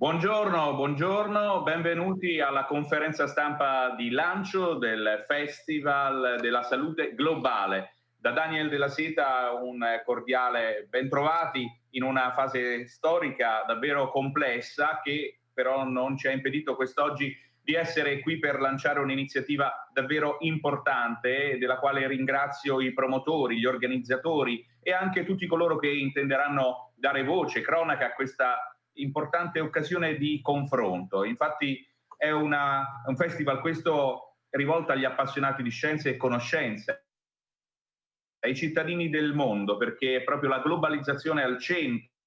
Buongiorno, buongiorno, benvenuti alla conferenza stampa di lancio del Festival della Salute Globale. Da Daniel della Seta un cordiale bentrovati in una fase storica davvero complessa che però non ci ha impedito quest'oggi di essere qui per lanciare un'iniziativa davvero importante della quale ringrazio i promotori, gli organizzatori e anche tutti coloro che intenderanno dare voce, cronaca a questa importante occasione di confronto. Infatti è una, un festival questo rivolto agli appassionati di scienza e conoscenza, ai cittadini del mondo, perché è proprio la globalizzazione al centro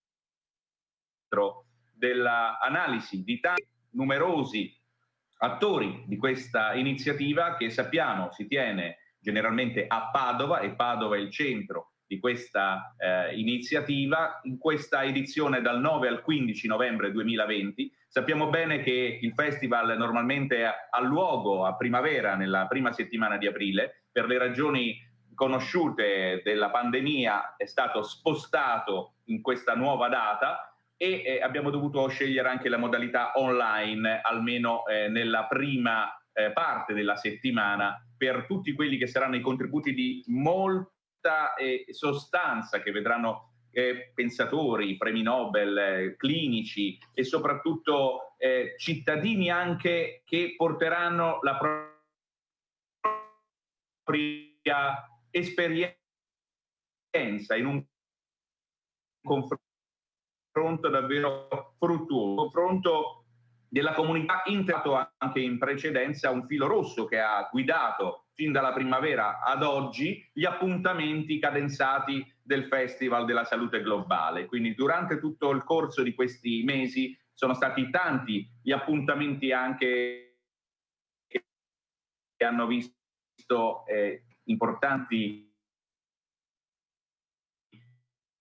dell'analisi di tanti numerosi attori di questa iniziativa che sappiamo si tiene generalmente a Padova e Padova è il centro di questa eh, iniziativa in questa edizione dal 9 al 15 novembre 2020. Sappiamo bene che il festival normalmente ha luogo a primavera, nella prima settimana di aprile, per le ragioni conosciute della pandemia è stato spostato in questa nuova data e eh, abbiamo dovuto scegliere anche la modalità online, almeno eh, nella prima eh, parte della settimana, per tutti quelli che saranno i contributi di molti molta eh, sostanza che vedranno eh, pensatori, premi Nobel, eh, clinici e soprattutto eh, cittadini anche che porteranno la propria esperienza in un confronto davvero fruttuoso, un confronto della comunità interato anche in precedenza un filo rosso che ha guidato fin dalla primavera ad oggi gli appuntamenti cadenzati del Festival della Salute Globale. Quindi durante tutto il corso di questi mesi sono stati tanti gli appuntamenti anche che hanno visto eh, importanti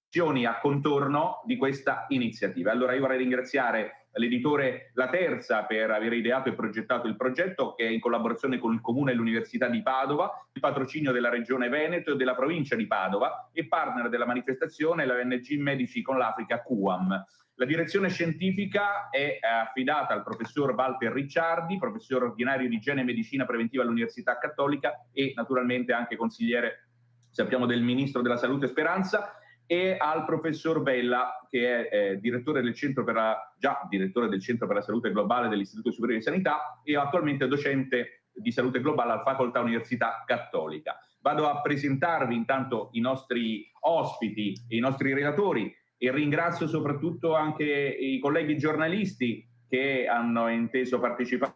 azioni a contorno di questa iniziativa. Allora io vorrei ringraziare l'editore La Terza per aver ideato e progettato il progetto che è in collaborazione con il Comune e l'Università di Padova, il patrocinio della Regione Veneto e della provincia di Padova e partner della manifestazione la ONG Medici con l'Africa QAM. La direzione scientifica è affidata al professor Walter Ricciardi, professore ordinario di igiene e medicina preventiva all'Università Cattolica e naturalmente anche consigliere, sappiamo, del Ministro della Salute Speranza e al professor Bella, che è eh, direttore del centro per la, già direttore del Centro per la Salute Globale dell'Istituto Superiore di Sanità e attualmente docente di salute globale alla Facoltà Università Cattolica. Vado a presentarvi intanto i nostri ospiti e i nostri relatori e ringrazio soprattutto anche i colleghi giornalisti che hanno inteso partecipare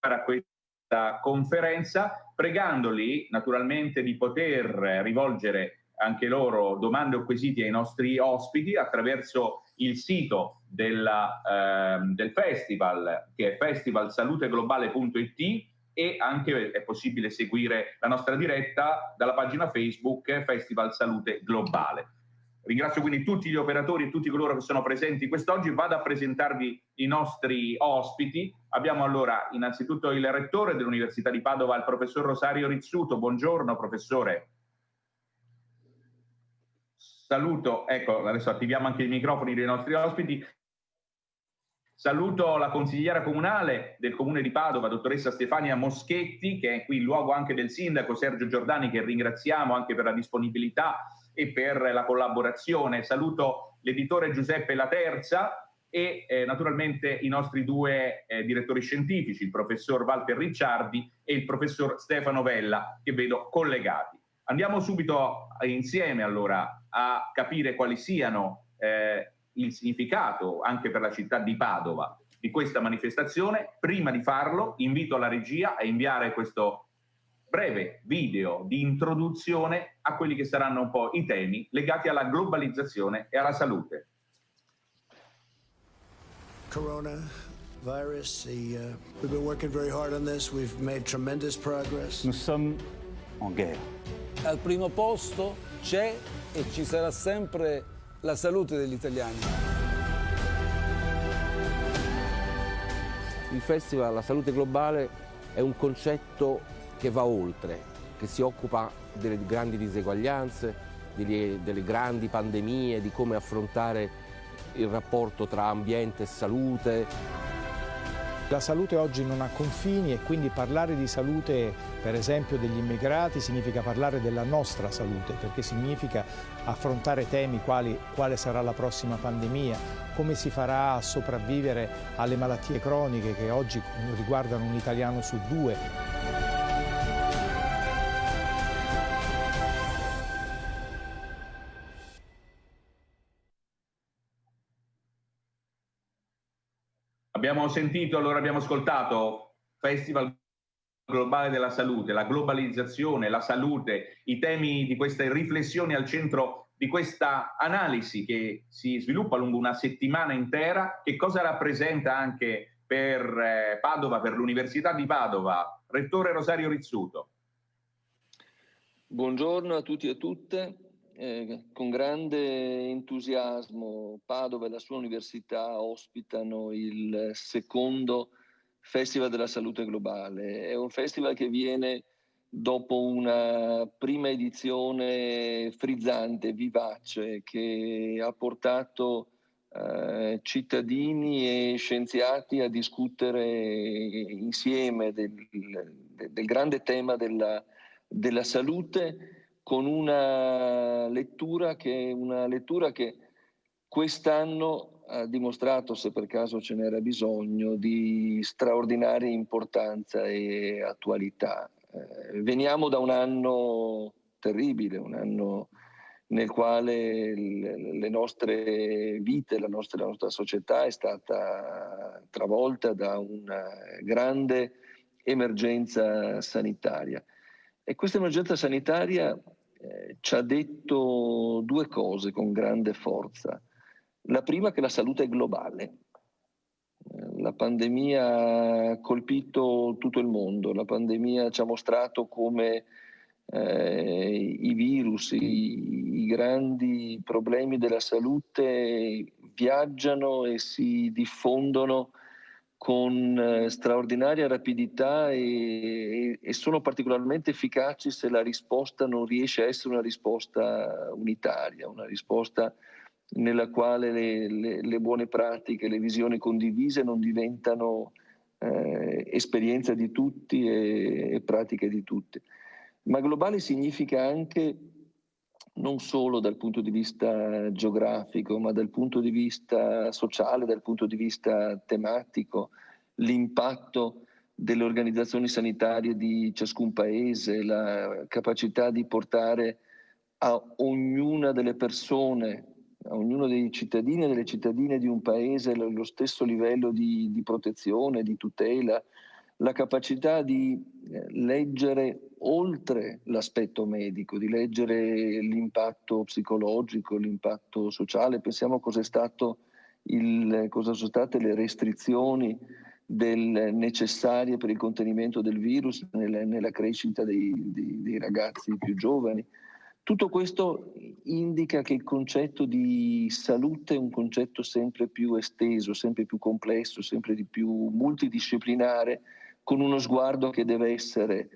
a questa conferenza, pregandoli naturalmente di poter rivolgere anche loro domande o quesiti ai nostri ospiti attraverso il sito della, eh, del festival che è festivalsaluteglobale.it e anche è possibile seguire la nostra diretta dalla pagina Facebook Festival Salute Globale. Ringrazio quindi tutti gli operatori e tutti coloro che sono presenti quest'oggi. Vado a presentarvi i nostri ospiti. Abbiamo allora innanzitutto il rettore dell'Università di Padova, il professor Rosario Rizzuto. Buongiorno professore. Saluto, ecco, adesso attiviamo anche i microfoni dei nostri ospiti. Saluto la consigliera comunale del comune di Padova, dottoressa Stefania Moschetti, che è qui in luogo anche del sindaco Sergio Giordani, che ringraziamo anche per la disponibilità e per la collaborazione. Saluto l'editore Giuseppe Laterza e eh, naturalmente i nostri due eh, direttori scientifici, il professor Walter Ricciardi e il professor Stefano Vella, che vedo collegati. Andiamo subito insieme allora a capire quali siano eh, il significato anche per la città di Padova di questa manifestazione. Prima di farlo invito la regia a inviare questo breve video di introduzione a quelli che saranno un po' i temi legati alla globalizzazione e alla salute. Coronavirus, the, uh, we've been working very hard on this. We've made tremendous progress. Nous sommes en guerre. Al primo posto c'è e ci sarà sempre la salute degli italiani. Il Festival La Salute Globale è un concetto che va oltre, che si occupa delle grandi diseguaglianze, delle, grandi pandemie, di come affrontare il rapporto tra ambiente e salute. La salute oggi non ha confini e quindi parlare di salute, per esempio degli immigrati, significa parlare della nostra salute, perché significa affrontare temi quali quale sarà la prossima pandemia, come si farà a sopravvivere alle malattie croniche che oggi riguardano un italiano su due. Abbiamo sentito, allora abbiamo ascoltato Festival Globale della Salute, la globalizzazione, la salute, i temi di queste riflessioni al centro di questa analisi che si sviluppa lungo una settimana intera, che cosa rappresenta anche per eh, Padova, per l'Università di Padova. Rettore Rosario Rizzuto. Buongiorno a tutti e a tutte. Eh, con grande entusiasmo Padova e la sua università ospitano il secondo Festival della Salute Globale. È un festival che viene dopo una prima edizione frizzante, vivace, che ha portato eh, cittadini e scienziati a discutere insieme del, del grande tema della, della salute con una lettura che, una lettura che quest'anno ha dimostrato, se per caso ce n'era bisogno, di straordinaria importanza e attualità. Eh, veniamo da un anno terribile, un anno nel quale le nostre vite, la nostra, la nostra società è stata travolta da una grande emergenza sanitaria. E questa emergenza sanitaria eh, ci ha detto due cose con grande forza. La prima che la salute è globale. Eh, la pandemia ha colpito tutto il mondo, la pandemia ci ha mostrato come eh, i virus, i, i grandi problemi della salute viaggiano e si diffondono con eh, straordinaria rapidità e, e, sono particolarmente efficaci se la risposta non riesce a essere una risposta unitaria, una risposta nella quale le, le, le buone pratiche, le visioni condivise non diventano eh, esperienza di tutti e, e pratiche di tutti. Ma globale significa anche non solo dal punto di vista geografico, ma dal punto di vista sociale, dal punto di vista tematico, l'impatto delle organizzazioni sanitarie di ciascun paese, la capacità di portare a ognuna delle persone, a ognuno dei cittadini e delle cittadine di un paese lo stesso livello di, di protezione, di tutela, la capacità di eh, leggere oltre l'aspetto medico, di leggere l'impatto psicologico, l'impatto sociale. Pensiamo cosa, il, cosa sono state le restrizioni del, necessarie per il contenimento del virus nella, nella crescita dei, dei, dei ragazzi più giovani. Tutto questo indica che il concetto di salute è un concetto sempre più esteso, sempre più complesso, sempre di più multidisciplinare, con uno sguardo che deve essere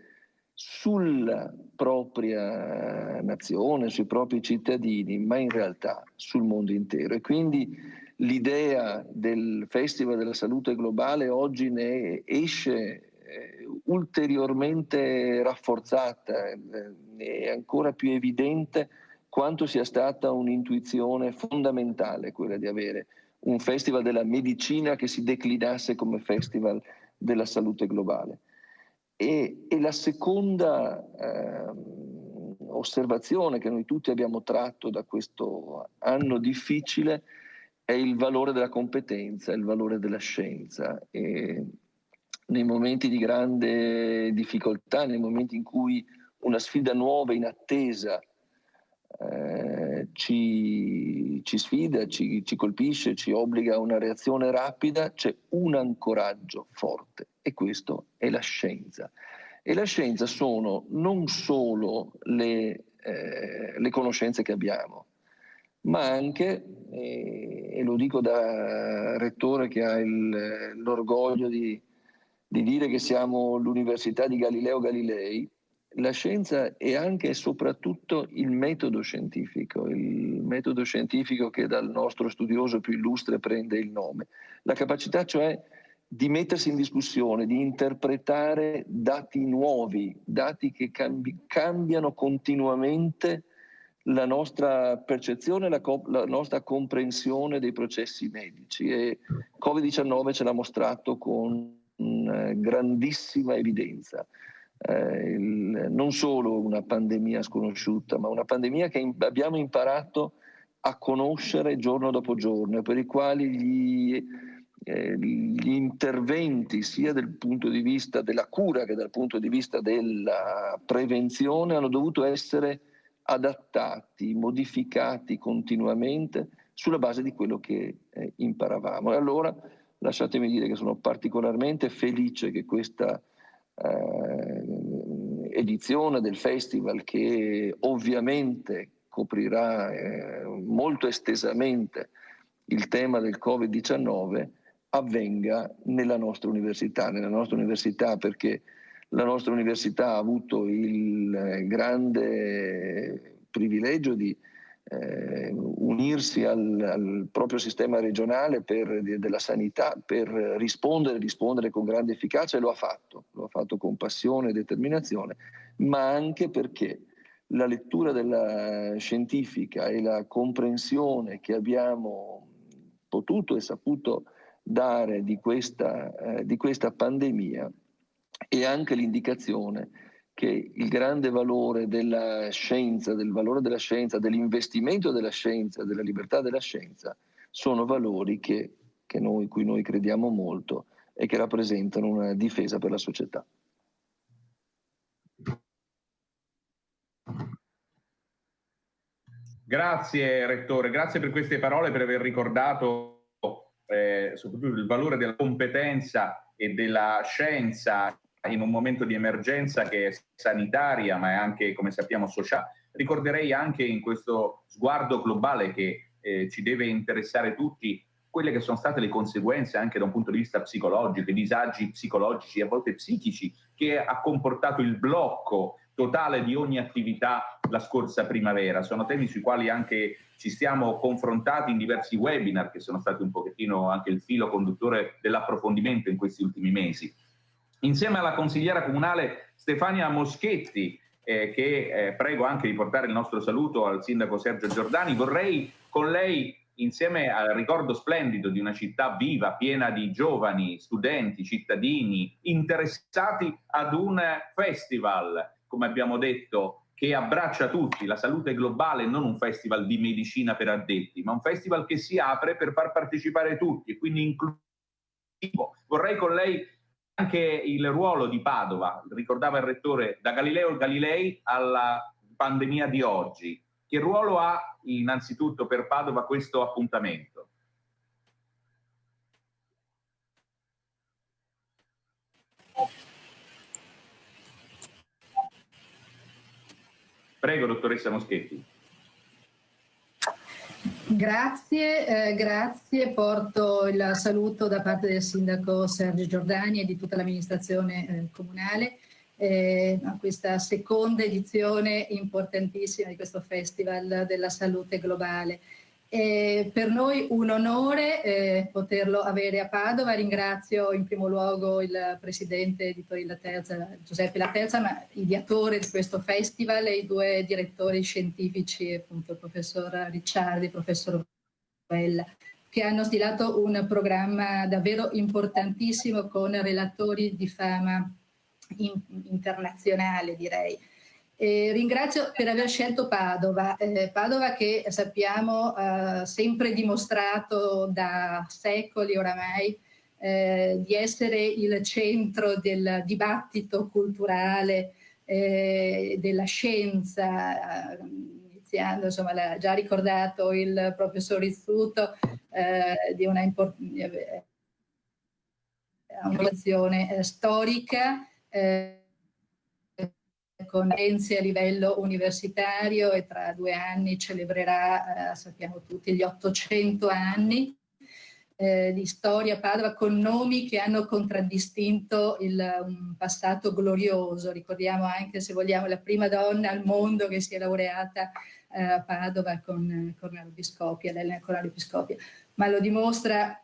sulla propria nazione, sui propri cittadini, ma in realtà sul mondo intero. E quindi l'idea del Festival della Salute Globale oggi ne esce eh, ulteriormente rafforzata, eh, è ancora più evidente quanto sia stata un'intuizione fondamentale quella di avere un festival della medicina che si declinasse come festival della salute globale. E, e la seconda eh, osservazione che noi tutti abbiamo tratto da questo anno difficile è il valore della competenza, il valore della scienza. E nei momenti di grande difficoltà, nei momenti in cui una sfida nuova, inattesa, eh, ci, ci, sfida, ci, ci colpisce, ci obbliga a una reazione rapida, c'è un ancoraggio forte e questo è la scienza. E la scienza sono non solo le, eh, le conoscenze che abbiamo, ma anche, eh, e lo dico da rettore che ha il, l'orgoglio di, di dire che siamo l'Università di Galileo Galilei, la scienza è anche e soprattutto il metodo scientifico, il metodo scientifico che dal nostro studioso più illustre prende il nome. La capacità cioè di mettersi in discussione, di interpretare dati nuovi, dati che cambi- cambiano continuamente la nostra percezione, la, co- la, nostra comprensione dei processi medici e Covid-19 ce l'ha mostrato con eh, grandissima evidenza eh, il, non solo una pandemia sconosciuta, ma una pandemia che in, abbiamo imparato a conoscere giorno dopo giorno, per i quali gli, eh, gli interventi sia dal punto di vista della cura che dal punto di vista della prevenzione hanno dovuto essere adattati, modificati continuamente sulla base di quello che eh, imparavamo. E allora lasciatemi dire che sono particolarmente felice che questa eh, edizione del festival che ovviamente coprirà eh, molto estesamente il tema del Covid-19 avvenga nella nostra università, nella nostra università perché la nostra università ha avuto il eh, grande privilegio di eh, unirsi al, al, proprio sistema regionale per, della sanità per rispondere, rispondere con grande efficacia e lo ha fatto, lo ha fatto con passione e determinazione, ma anche perché la lettura della scientifica e la comprensione che abbiamo potuto e saputo dare di questa, eh, di questa pandemia e anche l'indicazione che il grande valore della scienza, del valore della scienza, dell'investimento della scienza, della libertà della scienza, sono valori che, che noi, cui noi crediamo molto e che rappresentano una difesa per la società. Grazie Rettore, grazie per queste parole, per aver ricordato eh, soprattutto il valore della competenza e della scienza in un momento di emergenza che è sanitaria ma è anche, come sappiamo, sociale. Ricorderei anche in questo sguardo globale che eh, ci deve interessare tutti quelle che sono state le conseguenze anche da un punto di vista psicologico, i disagi psicologici a volte psichici che ha comportato il blocco totale di ogni attività la scorsa primavera. Sono temi sui quali anche ci stiamo confrontati in diversi webinar che sono stati un pochettino anche il filo conduttore dell'approfondimento in questi ultimi mesi insieme alla consigliera comunale Stefania Moschetti, eh, che eh, prego anche di portare il nostro saluto al sindaco Sergio Giordani, vorrei con lei, insieme al ricordo splendido di una città viva, piena di giovani, studenti, cittadini, interessati ad un festival, come abbiamo detto, che abbraccia tutti, la salute globale, non un festival di medicina per addetti, ma un festival che si apre per far partecipare tutti e quindi inclusivo. Vorrei con lei anche il ruolo di Padova, ricordava il rettore, da Galileo Galilei alla pandemia di oggi. Che ruolo ha innanzitutto per Padova questo appuntamento? Prego, dottoressa Moschetti. Grazie, eh, grazie. Porto il saluto da parte del sindaco Sergio Giordani e di tutta l'amministrazione eh, comunale eh, a questa seconda edizione importantissima di questo Festival della Salute Globale. È per noi un onore eh, poterlo avere a Padova. Ringrazio in primo luogo il presidente Editori La Terza, Giuseppe La Terza, ma ideatore di questo festival e i due direttori scientifici, appunto il professor Ricciardi e il professor Bella, che hanno stilato un programma davvero importantissimo con relatori di fama in, internazionale, direi. Eh, ringrazio per aver scelto Padova, eh, Padova che sappiamo ha eh, sempre dimostrato da secoli oramai eh, di essere il centro del dibattito culturale, eh, della scienza, iniziando, insomma l'ha già ricordato il professor Rizzuto, di una innovazione storica con Enzi a livello universitario e tra due anni celebrerà, eh, sappiamo tutti, gli 800 anni. eh, di storia Padova con nomi che hanno contraddistinto il, un passato glorioso. Ricordiamo anche, se vogliamo, la prima donna al mondo che si è laureata eh, a Padova con Cornelio Piscopia, Piscopia, ma lo dimostra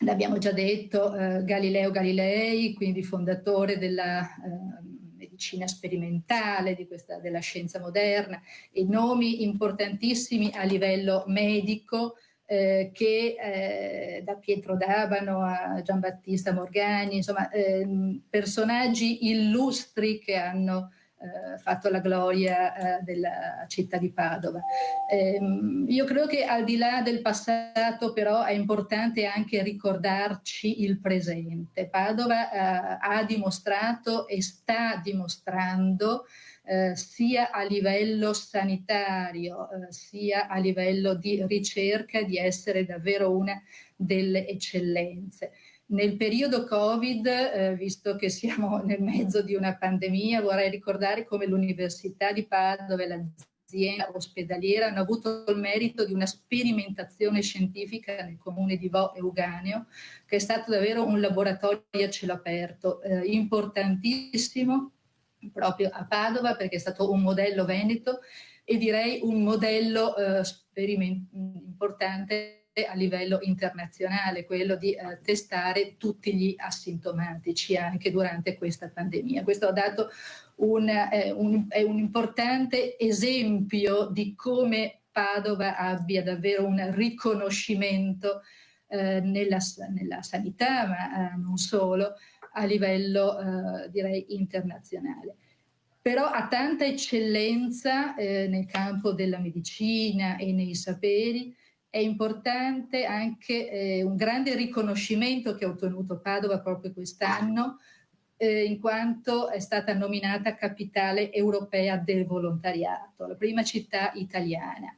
l'abbiamo già detto, eh, Galileo Galilei, quindi fondatore della eh, medicina sperimentale, questa, della scienza moderna, e nomi importantissimi a livello medico, eh, che eh, da Pietro D'Abano a Giambattista Morgani, insomma ehm, personaggi illustri che hanno eh, fatto la gloria eh, della città di Padova. Ehm, io credo che al di là del passato però è importante anche ricordarci il presente. Padova eh, ha dimostrato e sta dimostrando eh, sia a livello sanitario eh, sia a livello di ricerca di essere davvero una delle eccellenze. Nel periodo Covid, eh, visto che siamo nel mezzo di una pandemia, vorrei ricordare come l'Università di Padova e l'azienda ospedaliera hanno avuto il merito di una sperimentazione scientifica nel comune di Vo e Uganeo, che è stato davvero un laboratorio a cielo aperto, eh, importantissimo proprio a Padova perché è stato un modello veneto e direi un modello eh, importante a livello internazionale, quello di eh, testare tutti gli asintomatici anche durante questa pandemia. Questo ha dato un, eh, un, un importante esempio di come Padova abbia davvero un riconoscimento eh, nella, nella, sanità, ma eh, non solo, a livello eh, direi internazionale però ha tanta eccellenza eh, nel campo della medicina e nei saperi è importante anche eh, un grande riconoscimento che ha ottenuto Padova proprio quest'anno, eh, in quanto è stata nominata capitale europea del volontariato, la prima città italiana.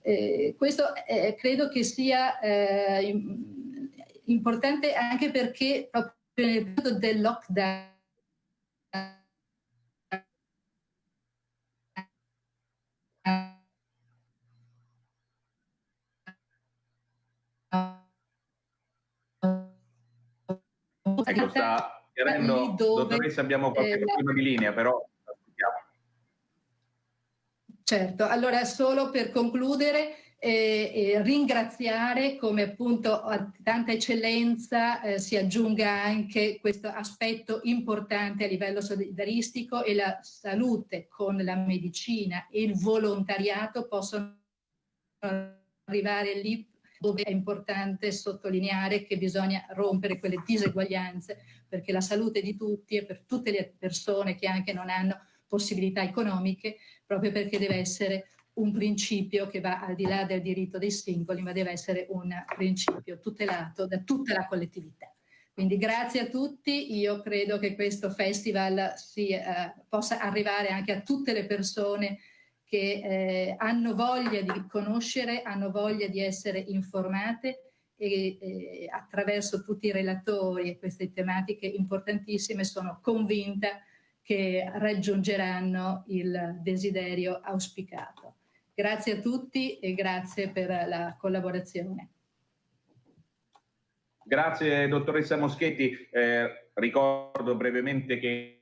Eh, questo eh, credo che sia eh, importante anche perché proprio nel periodo del lockdown Ecco, sta chiarendo, dottoressa, abbiamo qualche eh, problema di linea, però Certo, allora solo per concludere eh, eh, ringraziare come appunto a tanta eccellenza eh, si aggiunga anche questo aspetto importante a livello solidaristico e la salute con la medicina e il volontariato possono arrivare lì dove è importante sottolineare che bisogna rompere quelle diseguaglianze perché la salute di tutti e per tutte le persone che anche non hanno possibilità economiche, proprio perché deve essere un principio che va al di là del diritto dei singoli, ma deve essere un principio tutelato da tutta la collettività. Quindi grazie a tutti, io credo che questo festival si, eh, possa arrivare anche a tutte le persone che eh, hanno voglia di conoscere, hanno voglia di essere informate e eh, attraverso tutti i relatori e queste tematiche importantissime sono convinta che raggiungeranno il desiderio auspicato. Grazie a tutti e grazie per la collaborazione. Grazie dottoressa Moschetti. Eh, ricordo brevemente che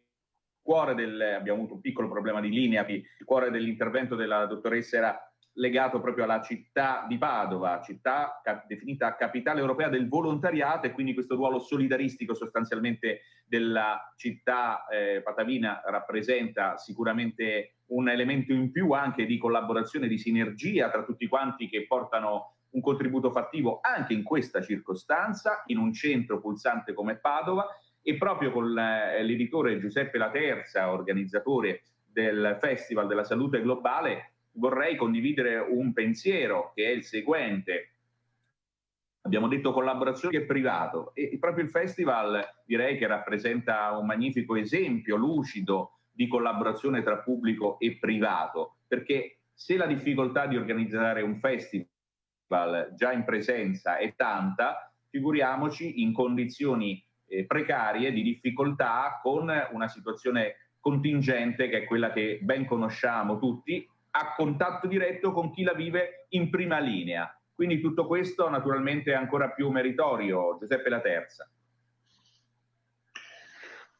cuore del, abbiamo avuto un piccolo problema di linea, il cuore dell'intervento della dottoressa era legato proprio alla città di Padova, città cap definita capitale europea del volontariato e quindi questo ruolo solidaristico sostanzialmente della città eh, patavina rappresenta sicuramente un elemento in più anche di collaborazione, di sinergia tra tutti quanti che portano un contributo fattivo anche in questa circostanza, in un centro pulsante come Padova e proprio con eh, l'editore Giuseppe Laterza, organizzatore del Festival della Salute Globale, vorrei condividere un pensiero che è il seguente. Abbiamo detto collaborazione e privato e proprio il festival direi che rappresenta un magnifico esempio lucido di collaborazione tra pubblico e privato, perché se la difficoltà di organizzare un festival già in presenza è tanta, figuriamoci in condizioni eh, precarie, di difficoltà, con una situazione contingente che è quella che ben conosciamo tutti, a contatto diretto con chi la vive in prima linea. Quindi tutto questo naturalmente è ancora più meritorio. Giuseppe La Terza.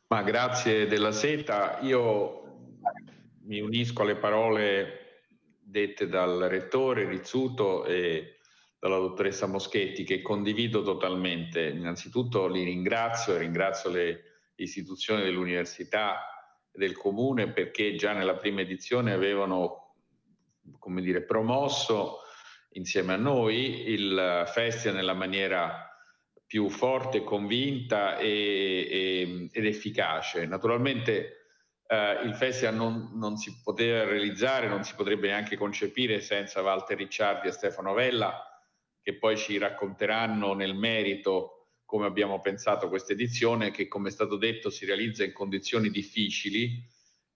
Ma grazie della seta. Io mi unisco alle parole dette dal rettore Rizzuto e dalla dottoressa Moschetti che condivido totalmente. Innanzitutto li ringrazio e ringrazio le istituzioni dell'università e del comune perché già nella prima edizione avevano come dire, promosso insieme a noi il festival nella maniera più forte, convinta e, e, ed efficace. Naturalmente eh, il festival non, non, si poteva realizzare, non si potrebbe neanche concepire senza Walter Ricciardi e Stefano Vella, che poi ci racconteranno nel merito come abbiamo pensato questa edizione, che come è stato detto si realizza in condizioni difficili,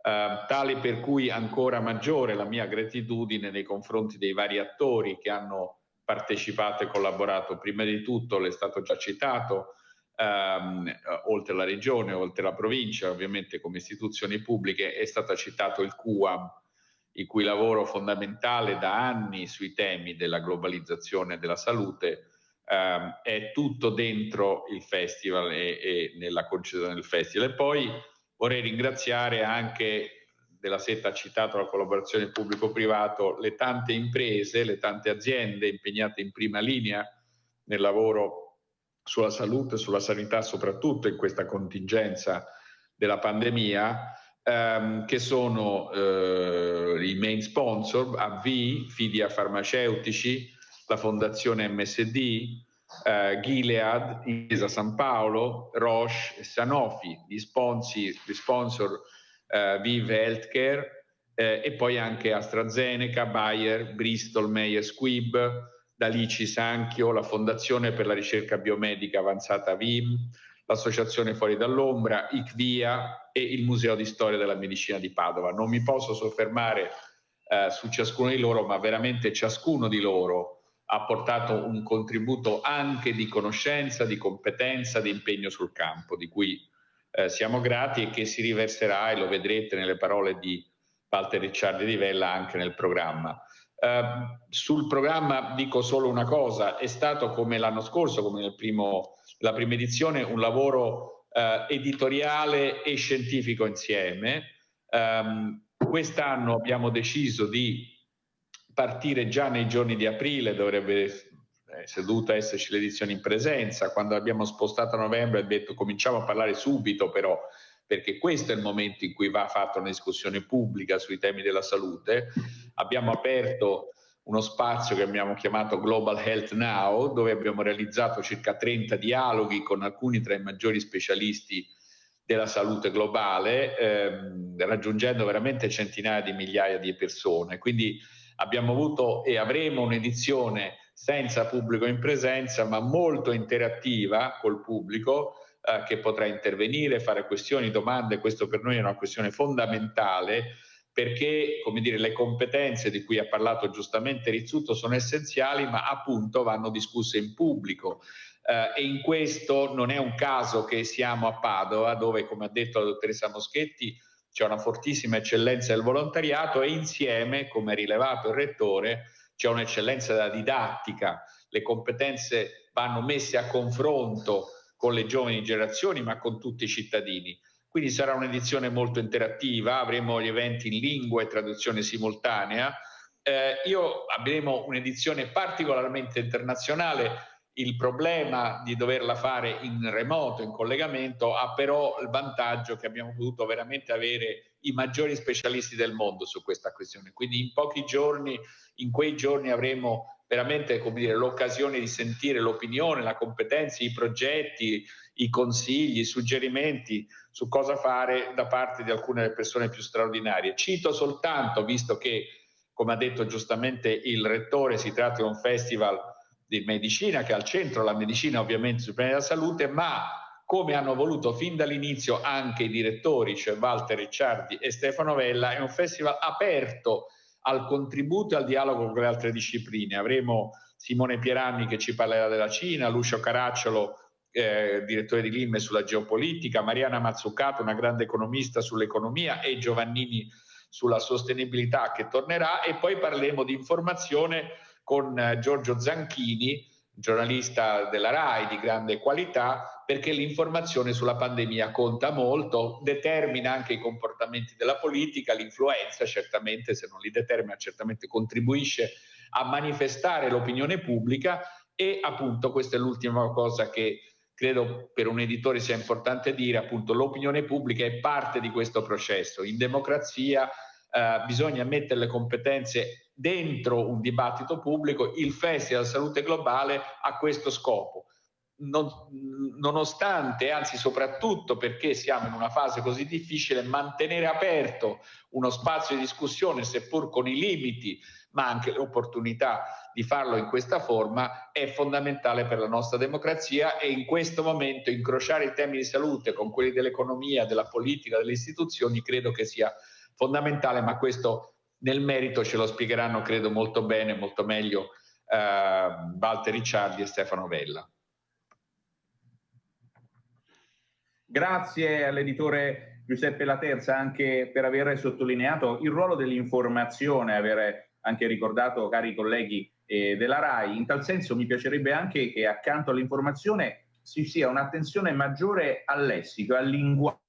eh, tale per cui ancora maggiore la mia gratitudine nei confronti dei vari attori che hanno partecipato e collaborato. Prima di tutto, l'è stato già citato, ehm, oltre la regione, oltre la provincia, ovviamente come istituzioni pubbliche, è stato citato il CUAM, il cui lavoro fondamentale da anni sui temi della globalizzazione della salute ehm, è tutto dentro il festival e, e nella concessione del festival. E poi vorrei ringraziare anche della setta ha citato la collaborazione pubblico-privato, le tante imprese, le tante aziende impegnate in prima linea nel lavoro sulla salute, sulla sanità, soprattutto in questa contingenza della pandemia, ehm, che sono eh, i main sponsor, AV, Fidia Farmaceutici, la Fondazione MSD, eh, Gilead, Isa San Paolo, Roche e Sanofi, gli sponsor, gli sponsor eh, Vive Healthcare eh, e poi anche AstraZeneca, Bayer, Bristol, Meyer Squibb, Dalici Sanchio, la Fondazione per la ricerca biomedica avanzata VIM, l'Associazione Fuori dall'Ombra, ICVIA e il Museo di Storia della Medicina di Padova. Non mi posso soffermare eh, su ciascuno di loro, ma veramente ciascuno di loro ha portato un contributo anche di conoscenza, di competenza, di impegno sul campo, di cui eh, siamo grati e che si riverserà, e lo vedrete nelle parole di Walter Ricciardi di Vella, anche nel programma. Eh, sul programma dico solo una cosa, è stato come l'anno scorso, come nel primo, la prima edizione, un lavoro eh, editoriale e scientifico insieme. Um, quest'anno abbiamo deciso di partire già nei giorni di aprile, dovrebbe è dovuta esserci l'edizione in presenza, quando abbiamo spostato a novembre ha detto cominciamo a parlare subito però, perché questo è il momento in cui va fatta una discussione pubblica sui temi della salute. Abbiamo aperto uno spazio che abbiamo chiamato Global Health Now, dove abbiamo realizzato circa 30 dialoghi con alcuni tra i maggiori specialisti della salute globale, ehm, raggiungendo veramente centinaia di migliaia di persone. Quindi abbiamo avuto e avremo un'edizione senza pubblico in presenza, ma molto interattiva col pubblico eh, che potrà intervenire, fare questioni, domande. Questo per noi è una questione fondamentale perché come dire, le competenze di cui ha parlato giustamente Rizzuto sono essenziali, ma appunto vanno discusse in pubblico. Eh, e in questo non è un caso che siamo a Padova, dove, come ha detto la dottoressa Moschetti, c'è una fortissima eccellenza del volontariato e insieme, come ha rilevato il rettore, c'è un'eccellenza della didattica, le competenze vanno messe a confronto con le giovani generazioni ma con tutti i cittadini. Quindi sarà un'edizione molto interattiva, avremo gli eventi in lingua e traduzione simultanea. Eh, io avremo un'edizione particolarmente internazionale, il problema di doverla fare in remoto, in collegamento, ha però il vantaggio che abbiamo potuto veramente avere i maggiori specialisti del mondo su questa questione. Quindi in pochi giorni in quei giorni avremo veramente l'occasione di sentire l'opinione, la competenza, i progetti, i consigli, i suggerimenti su cosa fare da parte di alcune persone più straordinarie. Cito soltanto, visto che, come ha detto giustamente il rettore, si tratta di un festival di medicina che ha al centro la medicina ovviamente sul piano della salute, ma come hanno voluto fin dall'inizio anche i direttori, cioè Walter Ricciardi e Stefano Vella, è un festival aperto al contributo e al dialogo con le altre discipline. Avremo Simone Pieranni che ci parlerà della Cina, Lucio Caracciolo, eh, direttore di Lime sulla geopolitica, Mariana Mazzucato, una grande economista sull'economia e Giovannini sulla sostenibilità che tornerà. E poi parleremo di informazione con eh, Giorgio Zanchini, giornalista della RAI di grande qualità, perché l'informazione sulla pandemia conta molto, determina anche i comportamenti della politica, l'influenza certamente, se non li determina, certamente contribuisce a manifestare l'opinione pubblica. E appunto questa è l'ultima cosa che credo per un editore sia importante dire, appunto l'opinione pubblica è parte di questo processo. In democrazia eh, bisogna mettere le competenze dentro un dibattito pubblico, il Festival Salute Globale ha questo scopo. Non, nonostante, anzi soprattutto perché siamo in una fase così difficile, mantenere aperto uno spazio di discussione, seppur con i limiti, ma anche le opportunità di farlo in questa forma, è fondamentale per la nostra democrazia e in questo momento incrociare i temi di salute con quelli dell'economia, della politica, delle istituzioni, credo che sia fondamentale, ma questo nel merito ce lo spiegheranno, credo, molto bene, molto meglio eh, Walter Ricciardi e Stefano Vella. Grazie all'editore Giuseppe Laterza anche per aver sottolineato il ruolo dell'informazione, aver anche ricordato, cari colleghi eh, della RAI. In tal senso mi piacerebbe anche che accanto all'informazione ci sia un'attenzione maggiore al lessico, al linguaggio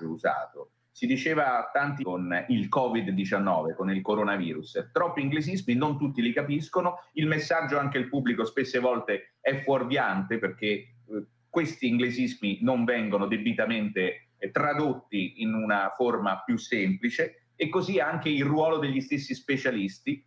usato. Si diceva tanti con il Covid-19, con il coronavirus. Troppi inglesismi, non tutti li capiscono. Il messaggio anche il pubblico spesse volte è fuorviante perché eh, questi inglesismi non vengono debitamente eh, tradotti in una forma più semplice e così anche il ruolo degli stessi specialisti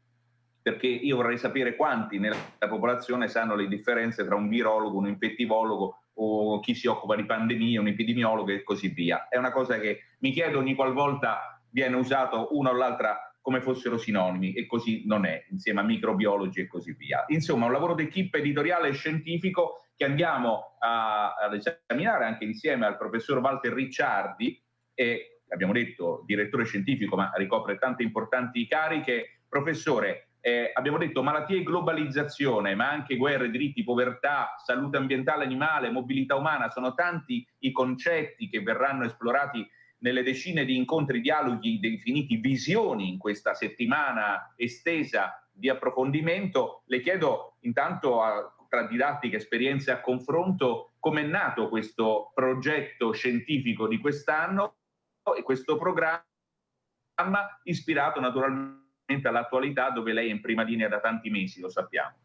perché io vorrei sapere quanti nella popolazione sanno le differenze tra un virologo, un infettivologo o chi si occupa di pandemie, un epidemiologo e così via. È una cosa che mi chiedo ogni qualvolta viene usato una o l'altra come fossero sinonimi e così non è, insieme a microbiologi e così via. Insomma, un lavoro d'equipe editoriale e scientifico che andiamo a, ad esaminare anche insieme al professor Walter Ricciardi, e abbiamo detto direttore scientifico, ma ricopre tante importanti cariche. Professore, eh, abbiamo detto malattie e globalizzazione, ma anche guerre, diritti, povertà, salute ambientale, animale, mobilità umana, sono tanti i concetti che verranno esplorati nelle decine di incontri, dialoghi definiti visioni in questa settimana estesa di approfondimento. Le chiedo intanto a, tra didattica, esperienze a confronto come è nato questo progetto scientifico di quest'anno e questo programma ispirato naturalmente all'attualità dove lei è in prima linea da tanti mesi, lo sappiamo.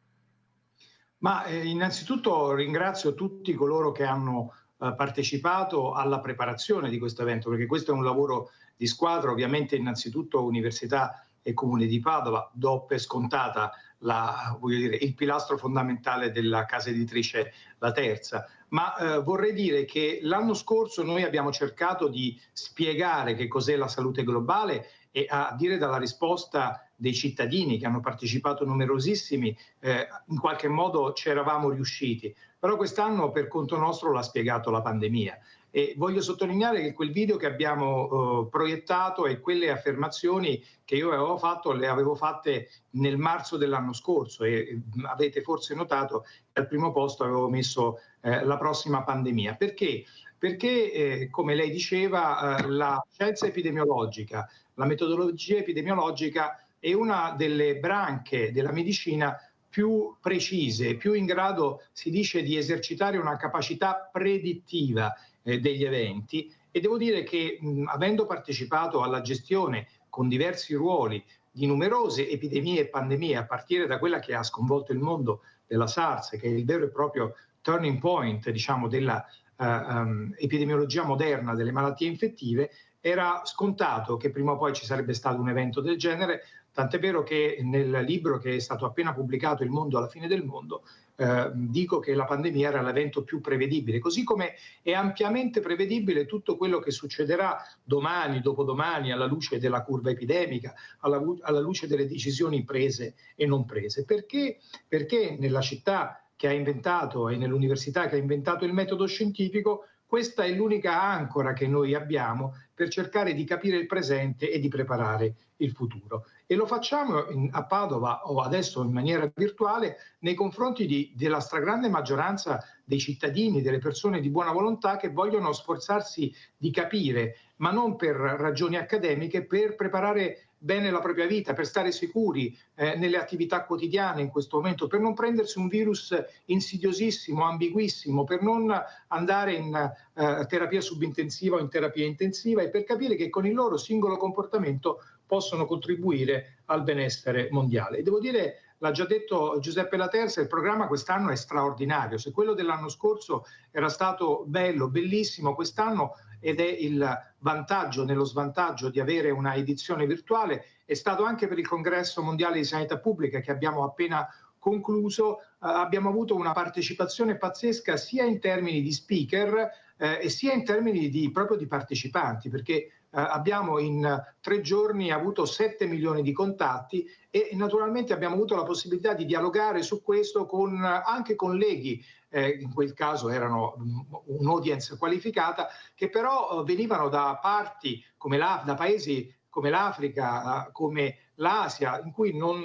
Ma eh, innanzitutto ringrazio tutti coloro che hanno eh, partecipato alla preparazione di questo evento, perché questo è un lavoro di squadra, ovviamente innanzitutto Università e Comune di Padova, do per scontata la, dire, il pilastro fondamentale della casa editrice La Terza, ma eh, vorrei dire che l'anno scorso noi abbiamo cercato di spiegare che cos'è la salute globale e a dire dalla risposta dei cittadini che hanno partecipato numerosissimi, eh, in qualche modo ci eravamo riusciti. Però quest'anno per conto nostro l'ha spiegato la pandemia. E voglio sottolineare che quel video che abbiamo eh, proiettato e quelle affermazioni che io avevo fatto le avevo fatte nel marzo dell'anno scorso e avete forse notato che al primo posto avevo messo eh, la prossima pandemia. Perché? Perché, eh, come lei diceva, eh, la scienza epidemiologica la metodologia epidemiologica è una delle branche della medicina più precise, più in grado, si dice, di esercitare una capacità predittiva eh, degli eventi. E devo dire che mh, avendo partecipato alla gestione con diversi ruoli di numerose epidemie e pandemie, a partire da quella che ha sconvolto il mondo della SARS, che è il vero e proprio turning point diciamo, della uh, um, epidemiologia moderna delle malattie infettive, era scontato che prima o poi ci sarebbe stato un evento del genere, tant'è vero che nel libro che è stato appena pubblicato Il mondo alla fine del mondo, eh, dico che la pandemia era l'evento più prevedibile, così come è ampiamente prevedibile tutto quello che succederà domani, dopodomani, alla luce della curva epidemica, alla, alla luce delle decisioni prese e non prese. Perché? Perché nella città che ha inventato e nell'università che ha inventato il metodo scientifico questa è l'unica ancora che noi abbiamo per cercare di capire il presente e di preparare il futuro. E lo facciamo in, a Padova o adesso in maniera virtuale nei confronti di, della stragrande maggioranza dei cittadini, delle persone di buona volontà che vogliono sforzarsi di capire, ma non per ragioni accademiche, per preparare bene la propria vita, per stare sicuri eh, nelle attività quotidiane in questo momento, per non prendersi un virus insidiosissimo, ambiguissimo, per non andare in eh, terapia subintensiva o in terapia intensiva e per capire che con il loro singolo comportamento possono contribuire al benessere mondiale. E devo dire L'ha già detto Giuseppe Laterza, il programma quest'anno è straordinario. Se quello dell'anno scorso era stato bello, bellissimo, quest'anno ed è il vantaggio nello svantaggio di avere una edizione virtuale, è stato anche per il Congresso Mondiale di Sanità Pubblica che abbiamo appena concluso, eh, abbiamo avuto una partecipazione pazzesca sia in termini di speaker eh, e sia in termini di, proprio di partecipanti, perché abbiamo in tre giorni avuto 7 milioni di contatti e naturalmente abbiamo avuto la possibilità di dialogare su questo con anche colleghi, eh, in quel caso erano mm, un'audience qualificata, che però eh, venivano da parti come la, da paesi come l'Africa, come l'Asia,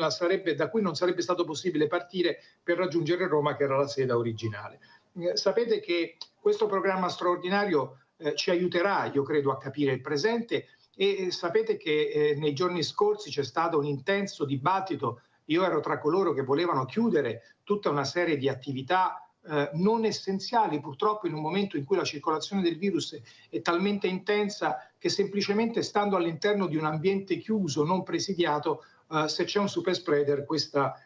sarebbe, da cui non sarebbe stato possibile partire per raggiungere Roma, che era la sede originale. Eh, sapete che questo programma straordinario eh, ci aiuterà, io credo, a capire il presente e sapete che eh, nei giorni scorsi c'è stato un intenso dibattito, io ero tra coloro che volevano chiudere tutta una serie di attività eh, non essenziali, purtroppo in un momento in cui la circolazione del virus è talmente intensa che semplicemente stando all'interno di un ambiente chiuso, non presidiato, eh, se c'è un super spreader questa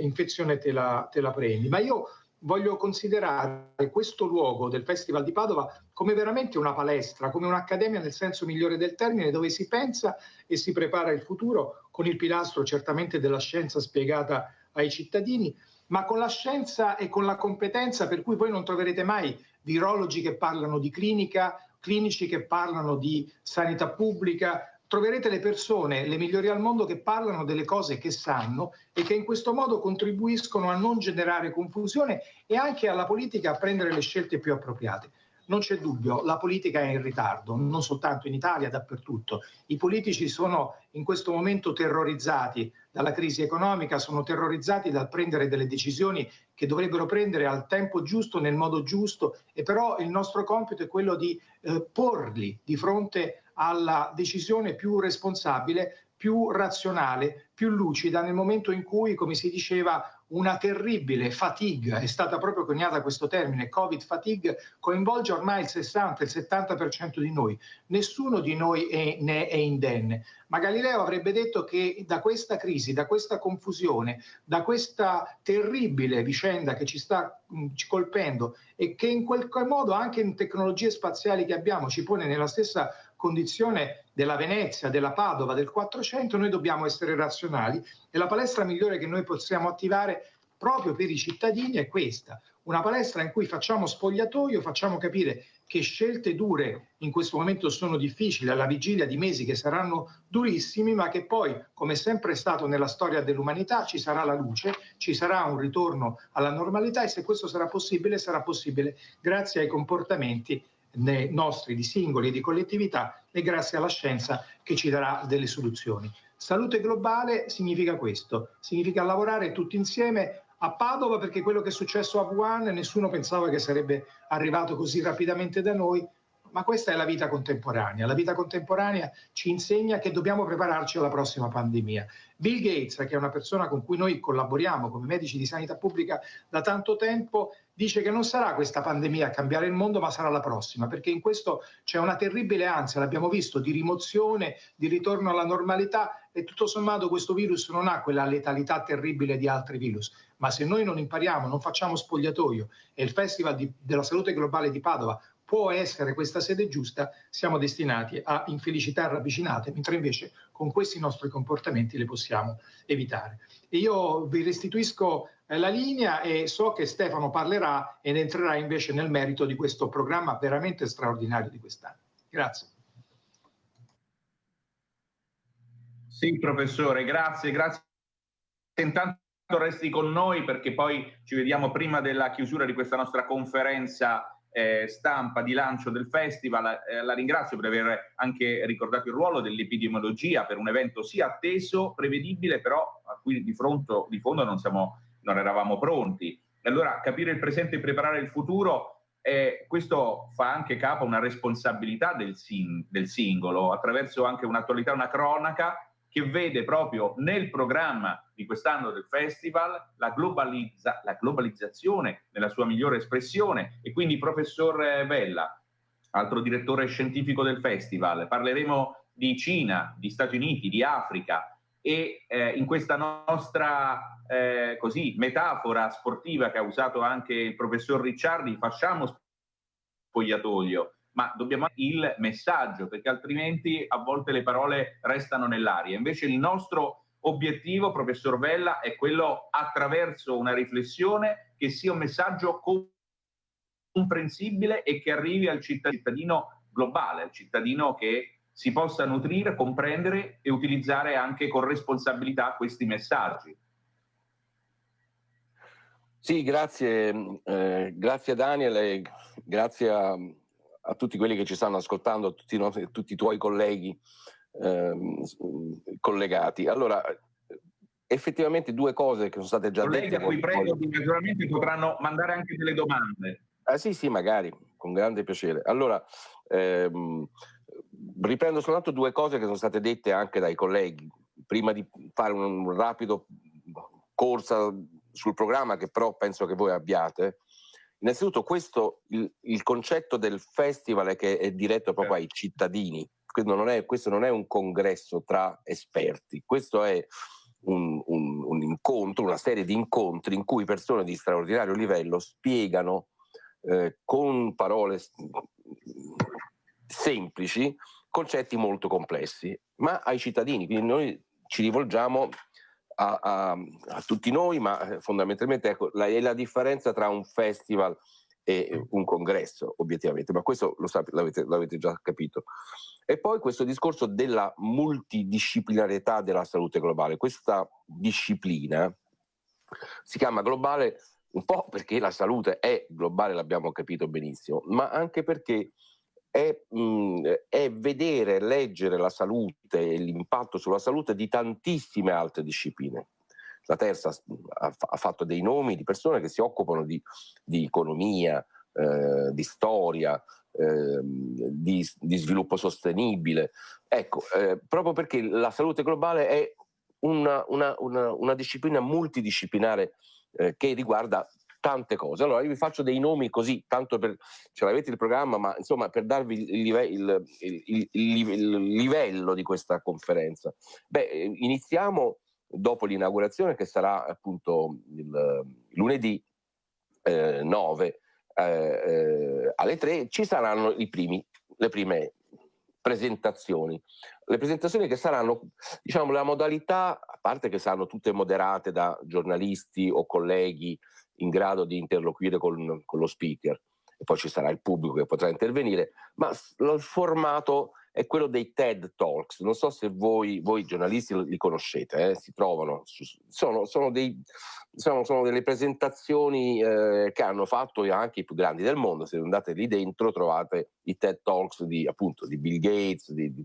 infezione te la, te la prendi. Ma io voglio considerare questo luogo del Festival di Padova come veramente una palestra, come un'accademia nel senso migliore del termine, dove si pensa e si prepara il futuro con il pilastro certamente della scienza spiegata ai cittadini, ma con la scienza e con la competenza per cui voi non troverete mai virologi che parlano di clinica, clinici che parlano di sanità pubblica, troverete le persone, le migliori al mondo, che parlano delle cose che sanno e che in questo modo contribuiscono a non generare confusione e anche alla politica a prendere le scelte più appropriate. Non c'è dubbio, la politica è in ritardo, non soltanto in Italia, dappertutto. I politici sono in questo momento terrorizzati dalla crisi economica, sono terrorizzati dal prendere delle decisioni che dovrebbero prendere al tempo giusto, nel modo giusto, e però il nostro compito è quello di eh, porli di fronte alla decisione più responsabile, più razionale, più lucida nel momento in cui, come si diceva, una terribile fatigue, è stata proprio coniata questo termine, Covid fatigue, coinvolge ormai il 60, il 70% di noi. Nessuno di noi è, ne è indenne. Ma Galileo avrebbe detto che da questa crisi, da questa confusione, da questa terribile vicenda che ci sta mh, colpendo e che in qualche modo anche in tecnologie spaziali che abbiamo ci pone nella stessa condizione della Venezia, della Padova, del 400, noi dobbiamo essere razionali e la palestra migliore che noi possiamo attivare proprio per i cittadini è questa, una palestra in cui facciamo spogliatoio, facciamo capire che scelte dure in questo momento sono difficili alla vigilia di mesi che saranno durissimi, ma che poi, come sempre è stato nella storia dell'umanità, ci sarà la luce, ci sarà un ritorno alla normalità e se questo sarà possibile, sarà possibile grazie ai comportamenti nostri di singoli e di collettività e grazie alla scienza che ci darà delle soluzioni. Salute globale significa questo, significa lavorare tutti insieme a Padova perché quello che è successo a Wuhan nessuno pensava che sarebbe arrivato così rapidamente da noi, ma questa è la vita contemporanea. La vita contemporanea ci insegna che dobbiamo prepararci alla prossima pandemia. Bill Gates, che è una persona con cui noi collaboriamo come medici di sanità pubblica da tanto tempo, dice che non sarà questa pandemia a cambiare il mondo, ma sarà la prossima, perché in questo c'è una terribile ansia, l'abbiamo visto, di rimozione, di ritorno alla normalità e tutto sommato questo virus non ha quella letalità terribile di altri virus, ma se noi non impariamo, non facciamo spogliatoio e il Festival di, della Salute Globale di Padova può essere questa sede giusta, siamo destinati a infelicità ravvicinate, mentre invece con questi nostri comportamenti le possiamo evitare. E io vi restituisco eh, la linea e so che Stefano parlerà ed entrerà invece nel merito di questo programma veramente straordinario di quest'anno. Grazie. Sì, professore, grazie, grazie. Intanto resti con noi perché poi ci vediamo prima della chiusura di questa nostra conferenza eh, stampa di lancio del festival. Eh, la ringrazio per aver anche ricordato il ruolo dell'epidemiologia per un evento sì atteso, prevedibile, però a cui di, fronte, di fondo non, siamo, non eravamo pronti. Allora capire il presente e preparare il futuro eh, questo fa anche capo a una responsabilità del, sing del, singolo, attraverso anche un'attualità, una cronaca che vede proprio nel programma di quest'anno del festival la, globalizza- la globalizzazione nella sua migliore espressione. E quindi professor Vella, altro direttore scientifico del festival, parleremo di Cina, di Stati Uniti, di Africa e eh, in questa nostra eh, così, metafora sportiva che ha usato anche il professor Ricciardi, facciamo spogliatoio, ma dobbiamo il messaggio, perché altrimenti a volte le parole restano nell'aria. Invece il nostro obiettivo, professor Vella, è quello attraverso una riflessione che sia un messaggio comprensibile e che arrivi al cittadino globale, al cittadino che si possa nutrire, comprendere e utilizzare anche con responsabilità questi messaggi. Sì, grazie, eh, grazie Daniel grazie a, a, tutti quelli che ci stanno ascoltando, a tutti, no, tutti i tuoi colleghi eh, collegati. Allora, effettivamente due cose che sono state già colleghi dette. Colleghi a cui prego, naturalmente potranno mandare anche delle domande. Ah, sì, sì, magari, con grande piacere. Allora, ehm, riprendo soltanto due cose che sono state dette anche dai colleghi, prima di fare un, un rapido corsa sul programma che però penso che voi abbiate. Innanzitutto questo, il, il concetto del festival è che è diretto proprio ai cittadini, questo non è, questo non è un congresso tra esperti, questo è un, un, un, incontro, una serie di incontri in cui persone di straordinario livello spiegano eh, con parole semplici concetti molto complessi, ma ai cittadini, quindi noi ci rivolgiamo a, a, a tutti noi, ma eh, fondamentalmente ecco, la, è la differenza tra un festival e un congresso, obiettivamente, ma questo lo sapete, l'avete, l'avete già capito. E poi questo discorso della multidisciplinarietà della salute globale. Questa disciplina si chiama globale un po' perché la salute è globale, l'abbiamo capito benissimo, ma anche perché è, mh, è, vedere, leggere la salute e l'impatto sulla salute di tantissime altre discipline. La terza ha, ha fatto dei nomi di persone che si occupano di, di economia, eh, di storia, eh, di, di, sviluppo sostenibile. Ecco, eh, proprio perché la salute globale è una, una, una, una disciplina multidisciplinare eh, che riguarda tante cose. Allora io vi faccio dei nomi così, tanto per, ce l'avete il programma, ma insomma per darvi il, live, il, il, il livello di questa conferenza. Beh, iniziamo dopo l'inaugurazione che sarà appunto il lunedì eh, 9 eh, eh, alle 3, ci saranno i primi, le prime presentazioni. Le presentazioni che saranno, diciamo, la modalità, a parte che saranno tutte moderate da giornalisti o colleghi in grado di interloquire con, con lo speaker e poi ci sarà il pubblico che potrà intervenire, ma il formato è quello dei TED Talks. Non so se voi, voi giornalisti li conoscete, eh? si trovano, sono, sono, dei, sono, sono, delle presentazioni eh, che hanno fatto anche i più grandi del mondo. Se andate lì dentro trovate i TED Talks di, appunto, di Bill Gates, di, di,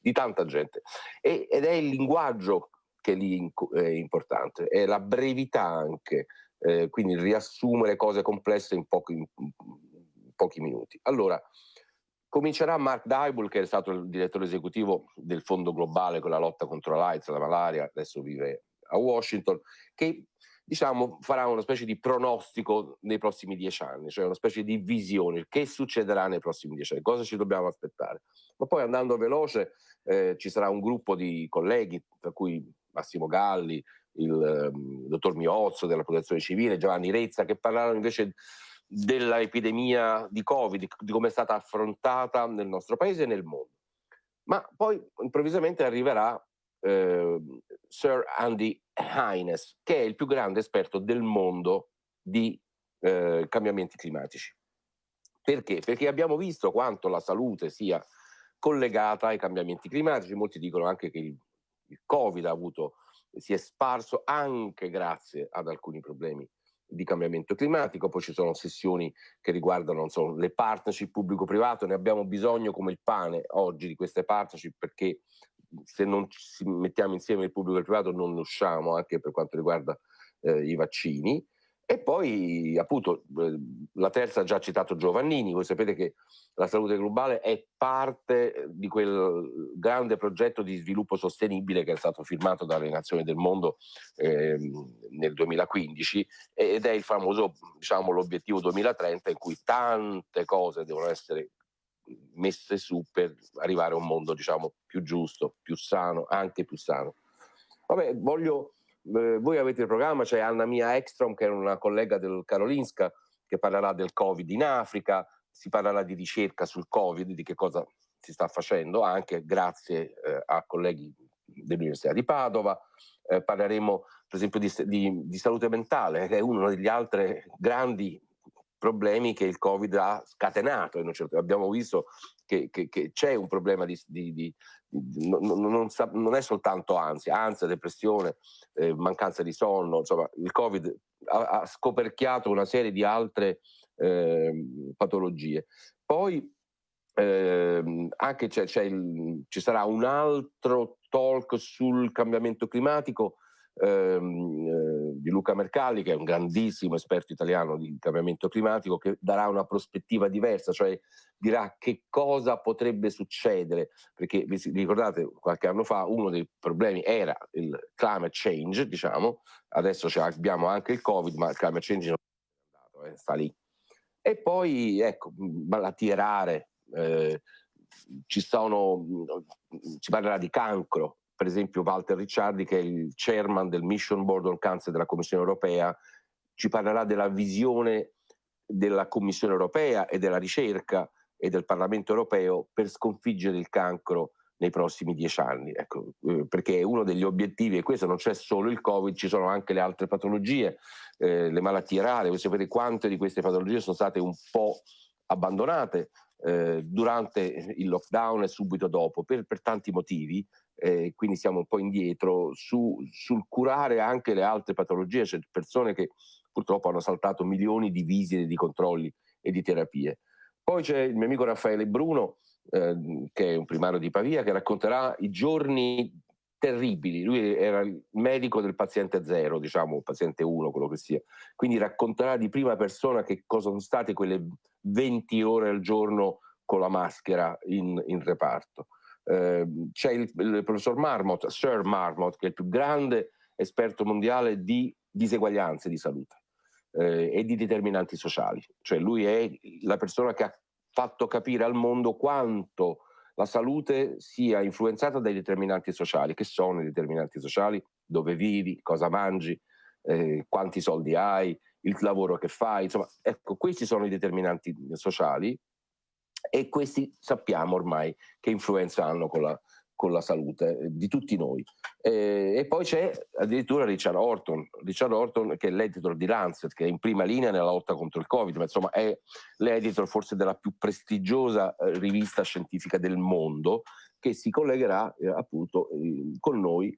di tanta gente. E, ed è il linguaggio che lì è importante, è la brevità anche eh, quindi riassumere cose complesse in pochi, in pochi minuti. Allora, comincerà Mark Dybul, che è stato il direttore esecutivo del Fondo Globale con la lotta contro l'AIDS, la malaria, adesso vive a Washington, che diciamo, farà una specie di pronostico nei prossimi dieci anni, cioè una specie di visione, che succederà nei prossimi dieci anni, cosa ci dobbiamo aspettare. Ma poi andando veloce eh, ci sarà un gruppo di colleghi, tra cui Massimo Galli, il um, dottor Miozzo della protezione civile, Giovanni Rezza, che parlarono invece dell'epidemia di Covid, di come è stata affrontata nel nostro paese e nel mondo. Ma poi improvvisamente arriverà eh, Sir Andy Hines, che è il più grande esperto del mondo di eh, cambiamenti climatici. Perché? Perché abbiamo visto quanto la salute sia collegata ai cambiamenti climatici, molti dicono anche che il, il Covid ha avuto si è sparso anche grazie ad alcuni problemi di cambiamento climatico, poi ci sono sessioni che riguardano so, le partnership pubblico-privato, ne abbiamo bisogno come il pane oggi di queste partnership perché se non ci mettiamo insieme il pubblico e il privato non usciamo anche per quanto riguarda eh, i vaccini e, poi appunto eh, la terza ha già citato Giovannini, voi sapete che la salute globale è parte di quel grande progetto di sviluppo sostenibile che è stato firmato dalle nazioni del mondo eh, nel 2015 ed è il famoso diciamo, l'obiettivo 2030 in cui tante cose devono essere messe su per arrivare a un mondo diciamo, più giusto, più sano, anche più sano. Vabbè, voglio eh, voi avete il programma, c'è Anna Mia Ekstrom che è una collega del Karolinska che parlerà del Covid in Africa, si parlerà di ricerca sul Covid, di che cosa si sta facendo, anche grazie eh, a colleghi dell'Università di Padova. Eh, parleremo per esempio di, di, di, salute mentale, che è uno degli altri grandi problemi che il Covid ha scatenato. Abbiamo visto che, che, che c'è un problema di non, non, non, è soltanto ansia, ansia, depressione, eh, mancanza di sonno, insomma il Covid ha, ha scoperchiato una serie di altre eh, patologie. Poi eh, anche c'è, c'è il, ci sarà un altro talk sul cambiamento climatico ehm, eh, di Luca Mercalli, che è un grandissimo esperto italiano di cambiamento climatico, che darà una prospettiva diversa, cioè dirà che cosa potrebbe succedere, perché vi ricordate qualche anno fa uno dei problemi era il climate change, diciamo, adesso abbiamo anche il Covid, ma il climate change non è andato, eh, sta lì. E poi, ecco, malattie rare, eh, ci sono, si parlerà di cancro, per esempio Walter Ricciardi, che è il chairman del Mission Board on Cancer della Commissione europea, ci parlerà della visione della Commissione europea e della ricerca e del Parlamento europeo per sconfiggere il cancro nei prossimi dieci anni, ecco, eh, perché è uno degli obiettivi, e questo non c'è solo il Covid, ci sono anche le altre patologie, eh, le malattie rare, voi sapete quante di queste patologie sono state un po' abbandonate eh, durante il lockdown e subito dopo, per, per tanti motivi, eh, quindi siamo un po' indietro su, sul curare anche le altre patologie, c'è persone che purtroppo hanno saltato milioni di visite, di controlli e di terapie. Poi c'è il mio amico Raffaele Bruno, eh, che è un primario di Pavia, che racconterà i giorni terribili. Lui era il medico del paziente zero, diciamo, paziente uno, quello che sia. Quindi racconterà di prima persona che cosa sono state quelle 20 ore al giorno con la maschera in, in reparto. Eh, c'è il, il, professor Marmot, Sir Marmot, che è il più grande esperto mondiale di diseguaglianze di salute eh, e di determinanti sociali. Cioè lui è la persona che ha fatto capire al mondo quanto la salute sia influenzata dai determinanti sociali. Che sono i determinanti sociali? Dove vivi, cosa mangi, eh, quanti soldi hai, il lavoro che fai. Insomma, ecco, questi sono i determinanti sociali e questi sappiamo ormai che influenza hanno con la, con la salute eh, di tutti noi. Eh, e poi c'è addirittura Richard Horton, Richard Horton che è l'editor di Lancet, che è in prima linea nella lotta contro il Covid, ma insomma è l'editor forse della più prestigiosa eh, rivista scientifica del mondo, che si collegherà eh, appunto eh, con noi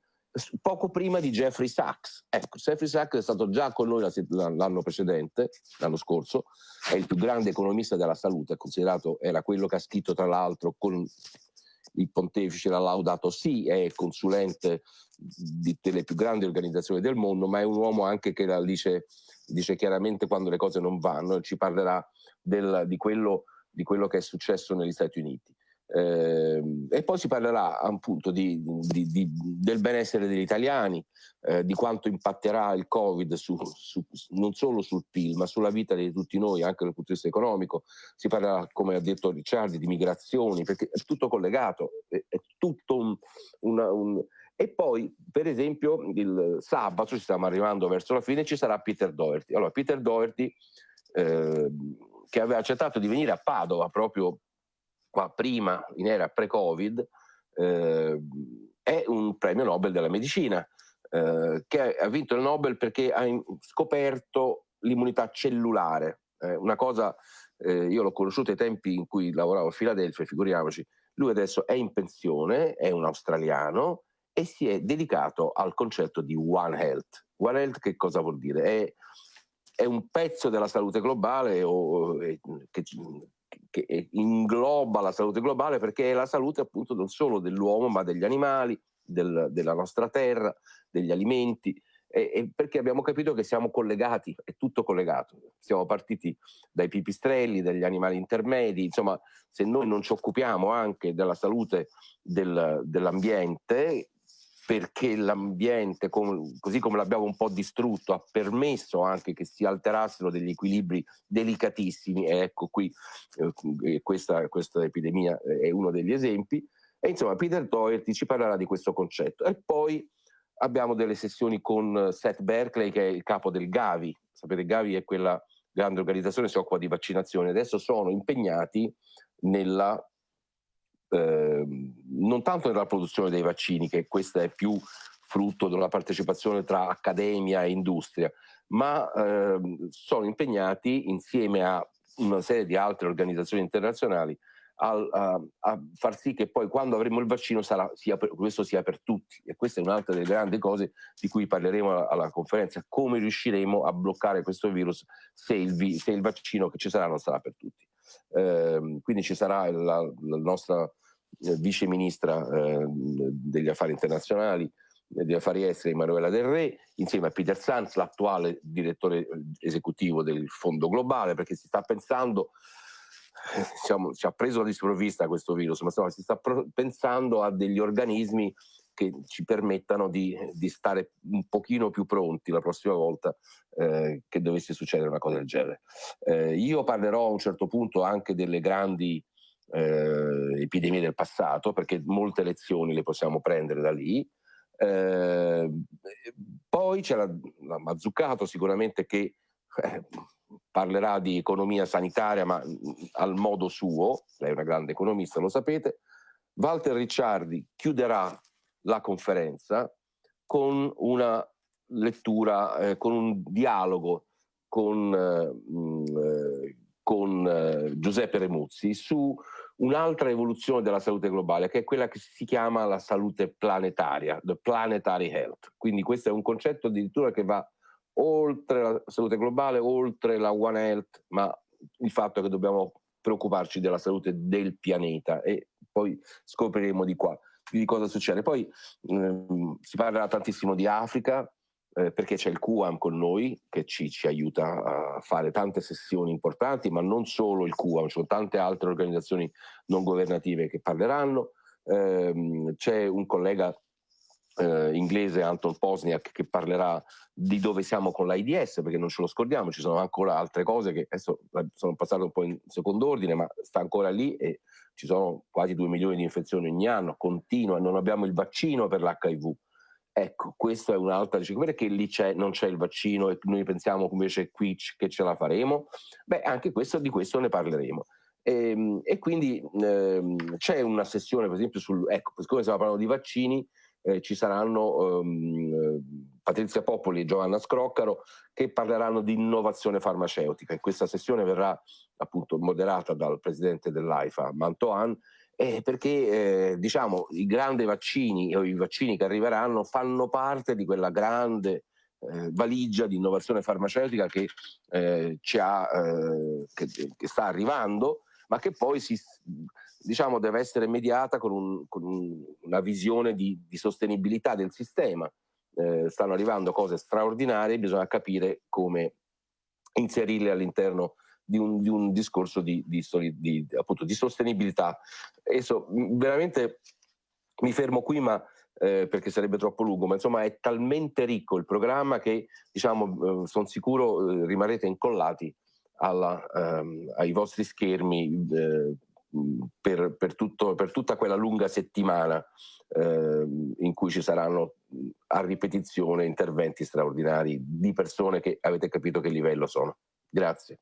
poco prima di Jeffrey Sachs. Ecco, Jeffrey Sachs è stato già con noi l'anno precedente, l'anno scorso, è il più grande economista della salute, è considerato, era quello che ha scritto tra l'altro con il pontefice l'ha laudato sì, è consulente di, delle più grandi organizzazioni del mondo, ma è un uomo anche che la dice, dice chiaramente quando le cose non vanno e ci parlerà del, di, quello, di quello che è successo negli Stati Uniti. Eh, e poi si parlerà appunto di, di, di, del benessere degli italiani, eh, di quanto impatterà il Covid su, su, non solo sul PIL, ma sulla vita di tutti noi, anche dal punto di vista economico. Si parlerà, come ha detto Ricciardi, di migrazioni, perché è tutto collegato, è, è tutto un, una, un, e poi, per esempio, il sabato, ci stiamo arrivando verso la fine, ci sarà Peter Doherty. Allora, Peter Doherty, eh, che aveva accettato di venire a Padova proprio qua prima, in era pre-Covid, eh, è un premio Nobel della medicina, eh, che ha vinto il Nobel perché ha scoperto l'immunità cellulare, eh, una cosa, eh, io l'ho conosciuto ai tempi in cui lavoravo a Filadelfia, figuriamoci, lui adesso è in pensione, è un australiano e si è dedicato al concetto di One Health. One Health che cosa vuol dire? È, è un pezzo della salute globale o, che, che ingloba la salute globale perché è la salute appunto non solo dell'uomo ma degli animali, del, della nostra terra, degli alimenti e, perché abbiamo capito che siamo collegati, è tutto collegato. Siamo partiti dai pipistrelli, dagli animali intermedi, insomma, se noi non ci occupiamo anche della salute del, dell'ambiente, perché l'ambiente, così come l'abbiamo un po' distrutto, ha permesso anche che si alterassero degli equilibri delicatissimi, e ecco qui eh, questa, questa epidemia è uno degli esempi, e insomma Peter Doherty ci parlerà di questo concetto. E poi abbiamo delle sessioni con Seth Berkeley che è il capo del Gavi, sapete Gavi è quella grande organizzazione che si occupa di vaccinazione, adesso sono impegnati nella, eh, non tanto nella produzione dei vaccini, che questa è più frutto della partecipazione tra accademia e industria, ma eh, sono impegnati insieme a una serie di altre organizzazioni internazionali a, a, a, far sì che poi quando avremo il vaccino sarà, sia per, questo sia per tutti e questa è un'altra delle grandi cose di cui parleremo alla, alla conferenza, come riusciremo a bloccare questo virus se il, se il, vaccino che ci sarà non sarà per tutti. Eh, quindi ci sarà la, la nostra eh, vice ministra eh, degli affari internazionali eh, degli affari esteri Emanuela Del Re insieme a Peter Sanz, l'attuale direttore eh, esecutivo del Fondo Globale perché si sta pensando diciamo, ci ha preso di sprovvista questo virus, ma insomma, si sta pensando a degli organismi che ci permettano di, di, stare un pochino più pronti la prossima volta eh, che dovesse succedere una cosa del genere. Eh, io parlerò a un certo punto anche delle grandi eh, epidemie del passato, perché molte lezioni le possiamo prendere da lì. Eh, poi c'è la, la Mazzucato sicuramente che eh, parlerà di economia sanitaria ma al modo suo, lei è una grande economista, lo sapete. Walter Ricciardi chiuderà la conferenza con una lettura, eh, con un dialogo con, eh, con eh, Giuseppe Remuzzi su un'altra evoluzione della salute globale, che è quella che si chiama la salute planetaria, the planetary health. Quindi questo è un concetto addirittura che va oltre la salute globale, oltre la One Health, ma il fatto che dobbiamo preoccuparci della salute del pianeta e poi scopriremo di qua di cosa succede. Poi ehm, si parlerà tantissimo di Africa eh, perché c'è il QAM con noi che ci, ci, aiuta a fare tante sessioni importanti, ma non solo il QAM, ci sono tante altre organizzazioni non governative che parleranno. Eh, c'è un collega eh, inglese Anton Posniak che parlerà di dove siamo con l'AIDS perché non ce lo scordiamo, ci sono ancora altre cose che adesso sono passate un po' in secondo ordine ma sta ancora lì e ci sono quasi 2 milioni di infezioni ogni anno, continua, non abbiamo il vaccino per l'HIV. Ecco, questa è un'altra, dice, perché lì c'è, non c'è il vaccino e noi pensiamo invece qui che ce la faremo? Beh, anche questo, di questo ne parleremo. E, ehm, e quindi ehm, c'è una sessione, per esempio, sul, ecco, siccome stiamo parlando di vaccini, eh, ci saranno um, Patrizia Popoli e Giovanna Scroccaro che parleranno di innovazione farmaceutica. In questa sessione verrà appunto moderata dal presidente dell'AIFA, Mantoan, eh, perché eh, diciamo i grandi vaccini o i vaccini che arriveranno fanno parte di quella grande eh, valigia di innovazione farmaceutica che, eh, ha, eh, che, che sta arrivando, ma che poi si, diciamo, deve essere mediata con, un, con un, una visione di, di, sostenibilità del sistema. Eh, stanno arrivando cose straordinarie, bisogna capire come inserirle all'interno di un, di un discorso di, di, appunto, di sostenibilità. Adesso veramente mi fermo qui, ma eh, perché sarebbe troppo lungo, ma insomma è talmente ricco il programma che diciamo, eh, sono sicuro eh, rimarrete incollati alla, ehm, ai vostri schermi eh, per, per, tutto, per, tutta quella lunga settimana eh, in cui ci saranno a ripetizione interventi straordinari di persone che avete capito che livello sono. Grazie.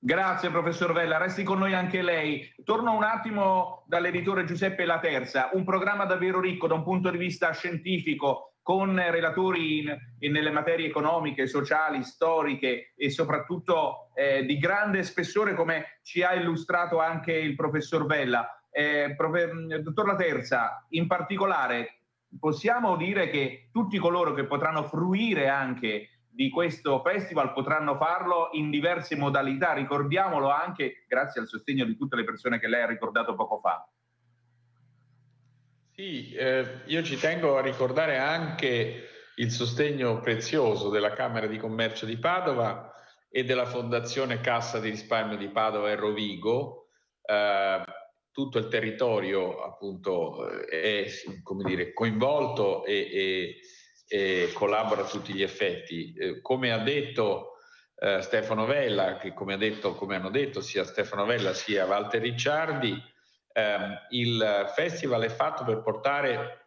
Grazie professor Vella, resti con noi anche lei. Torno un attimo dall'editore Giuseppe La Terza, un programma davvero ricco da un punto di vista scientifico, con relatori in, in, nelle materie economiche, sociali, storiche e soprattutto eh, di grande spessore come ci ha illustrato anche il professor Bella. Eh, prof, dottor La Terza, in particolare possiamo dire che tutti coloro che potranno fruire anche di questo festival potranno farlo in diverse modalità, ricordiamolo anche grazie al sostegno di tutte le persone che lei ha ricordato poco fa. Sì, eh, io ci tengo a ricordare anche il sostegno prezioso della Camera di Commercio di Padova e della Fondazione Cassa di Risparmio di Padova e Rovigo. Eh, tutto il territorio appunto è dire, coinvolto e, e, e collabora a tutti gli effetti. Eh, come ha detto eh, Stefano Vella, che come, detto, come, hanno detto sia Stefano Vella sia Walter Ricciardi, eh, il festival è fatto per portare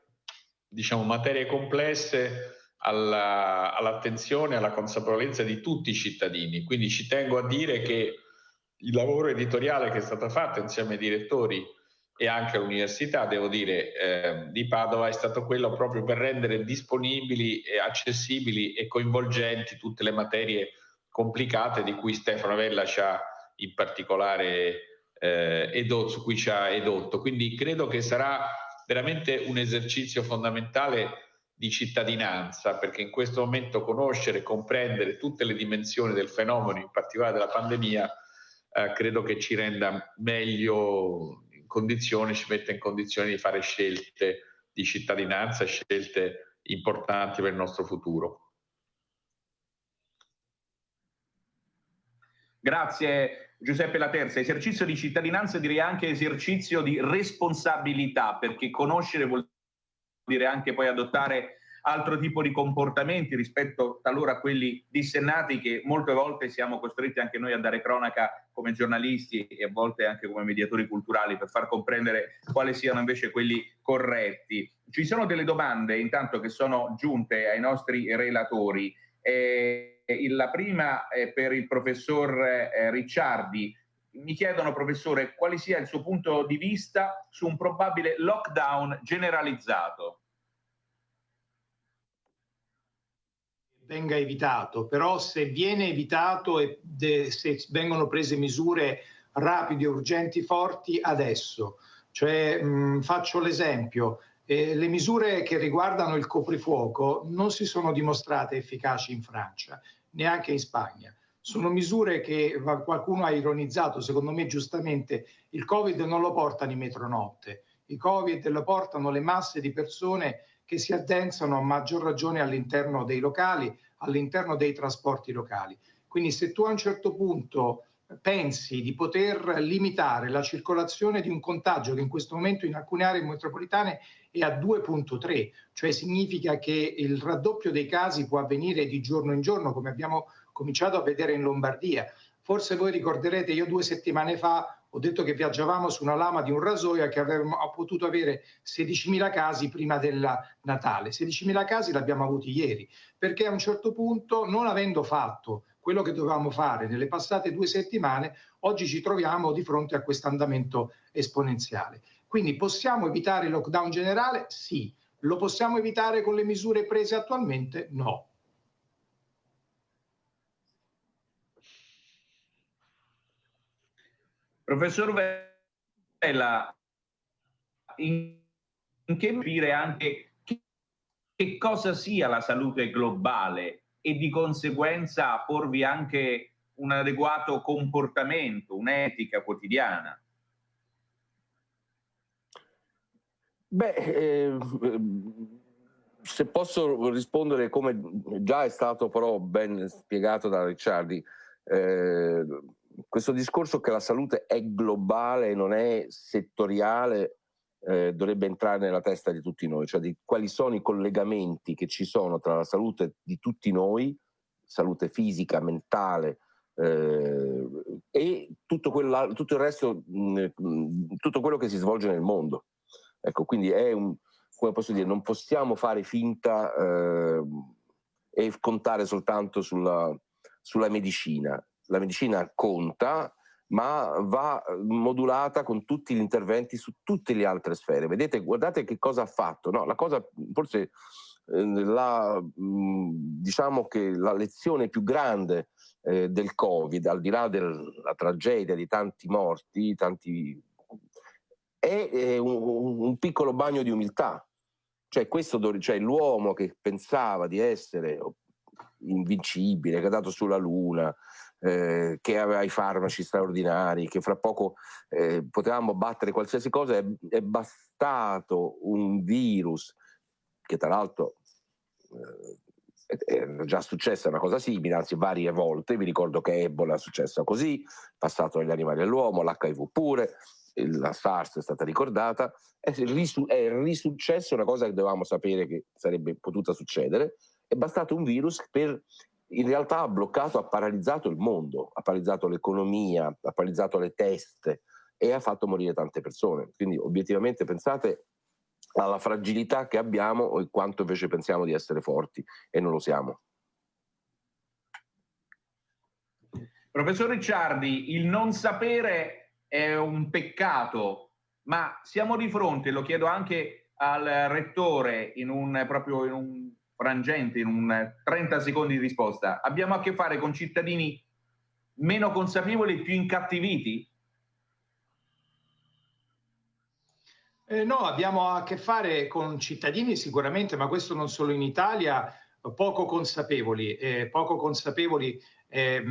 diciamo, materie complesse alla, all'attenzione, alla consapevolezza di tutti i cittadini. Quindi ci tengo a dire che il lavoro editoriale che è stato fatto insieme ai direttori e anche all'università, devo dire, eh, di Padova è stato quello proprio per rendere disponibili, e accessibili e coinvolgenti tutte le materie complicate di cui Stefano Vella ci ha in particolare edotto, su cui ci ha edotto. Quindi credo che sarà veramente un esercizio fondamentale di cittadinanza, perché in questo momento conoscere e comprendere tutte le dimensioni del fenomeno, in particolare della pandemia, eh, credo che ci renda meglio in condizione, ci metta in condizione di fare scelte di cittadinanza, scelte importanti per il nostro futuro. Grazie Giuseppe Laterza. Esercizio di cittadinanza direi anche esercizio di responsabilità, perché conoscere vuol dire anche poi adottare altro tipo di comportamenti rispetto talora a quelli dissennati che molte volte siamo costretti anche noi a dare cronaca come giornalisti e a volte anche come mediatori culturali per far comprendere quali siano invece quelli corretti. Ci sono delle domande intanto che sono giunte ai nostri relatori. Eh, la prima è per il professor eh, Ricciardi. Mi chiedono, professore, quale sia il suo punto di vista su un probabile lockdown generalizzato. venga evitato, però se viene evitato e se vengono prese misure rapide, urgenti, forti adesso. Cioè, mh, faccio l'esempio, eh, le misure che riguardano il coprifuoco non si sono dimostrate efficaci in Francia, neanche in Spagna. Sono misure che qualcuno ha ironizzato, secondo me giustamente, il Covid non lo portano i metronotte, il Covid lo portano le masse di persone che si addensano a maggior ragione all'interno dei locali, all'interno dei trasporti locali. Quindi se tu a un certo punto pensi di poter limitare la circolazione di un contagio che in questo momento in alcune aree metropolitane è a 2.3, cioè significa che il raddoppio dei casi può avvenire di giorno in giorno, come abbiamo cominciato a vedere in Lombardia. Forse voi ricorderete, io due settimane fa ho detto che viaggiavamo su una lama di un rasoio che avremmo potuto avere 16.000 casi prima del Natale. 16.000 casi l'abbiamo avuti ieri, perché a un certo punto, non avendo fatto quello che dovevamo fare nelle passate due settimane, oggi ci troviamo di fronte a questo andamento esponenziale. Quindi possiamo evitare il lockdown generale? Sì. Lo possiamo evitare con le misure prese attualmente? No. Professor Vella, in, che capire anche che, che cosa sia la salute globale e di conseguenza porvi anche un adeguato comportamento, un'etica quotidiana? Beh, eh, se posso rispondere come già è stato però ben spiegato da Ricciardi, eh, questo discorso che la salute è globale e non è settoriale eh, dovrebbe entrare nella testa di tutti noi, cioè di quali sono i collegamenti che ci sono tra la salute di tutti noi, salute fisica, mentale eh, e tutto, quella, tutto, il resto, mh, tutto quello che si svolge nel mondo. Ecco, quindi è un, come posso dire, non possiamo fare finta eh, e contare soltanto sulla, sulla medicina la medicina conta, ma va modulata con tutti gli interventi su tutte le altre sfere. Vedete, guardate che cosa ha fatto. No, la cosa, forse eh, la, diciamo che la lezione più grande eh, del Covid, al di là della tragedia di tanti morti, tanti, è, è un, un, piccolo bagno di umiltà. Cioè, cioè l'uomo che pensava di essere invincibile, che è andato sulla Luna, eh, che aveva i farmaci straordinari, che fra poco eh, potevamo battere qualsiasi cosa, è, è, bastato un virus che tra l'altro eh, è già successa una cosa simile, anzi varie volte, vi ricordo che Ebola è successa così, passato dagli animali all'uomo, l'HIV pure, la SARS è stata ricordata, è, risu- è risuccesso una cosa che dovevamo sapere che sarebbe potuta succedere, è bastato un virus per in realtà ha bloccato, ha paralizzato il mondo, ha paralizzato l'economia, ha paralizzato le teste e ha fatto morire tante persone. Quindi obiettivamente pensate alla fragilità che abbiamo e quanto invece pensiamo di essere forti e non lo siamo. Professor Ricciardi, il non sapere è un peccato, ma siamo di fronte, lo chiedo anche al rettore in un, proprio in un frangente, in un 30 secondi di risposta, abbiamo a che fare con cittadini meno consapevoli e più incattiviti? Eh, no, abbiamo a che fare con cittadini sicuramente, ma questo non solo in Italia, poco consapevoli. Eh, poco consapevoli eh,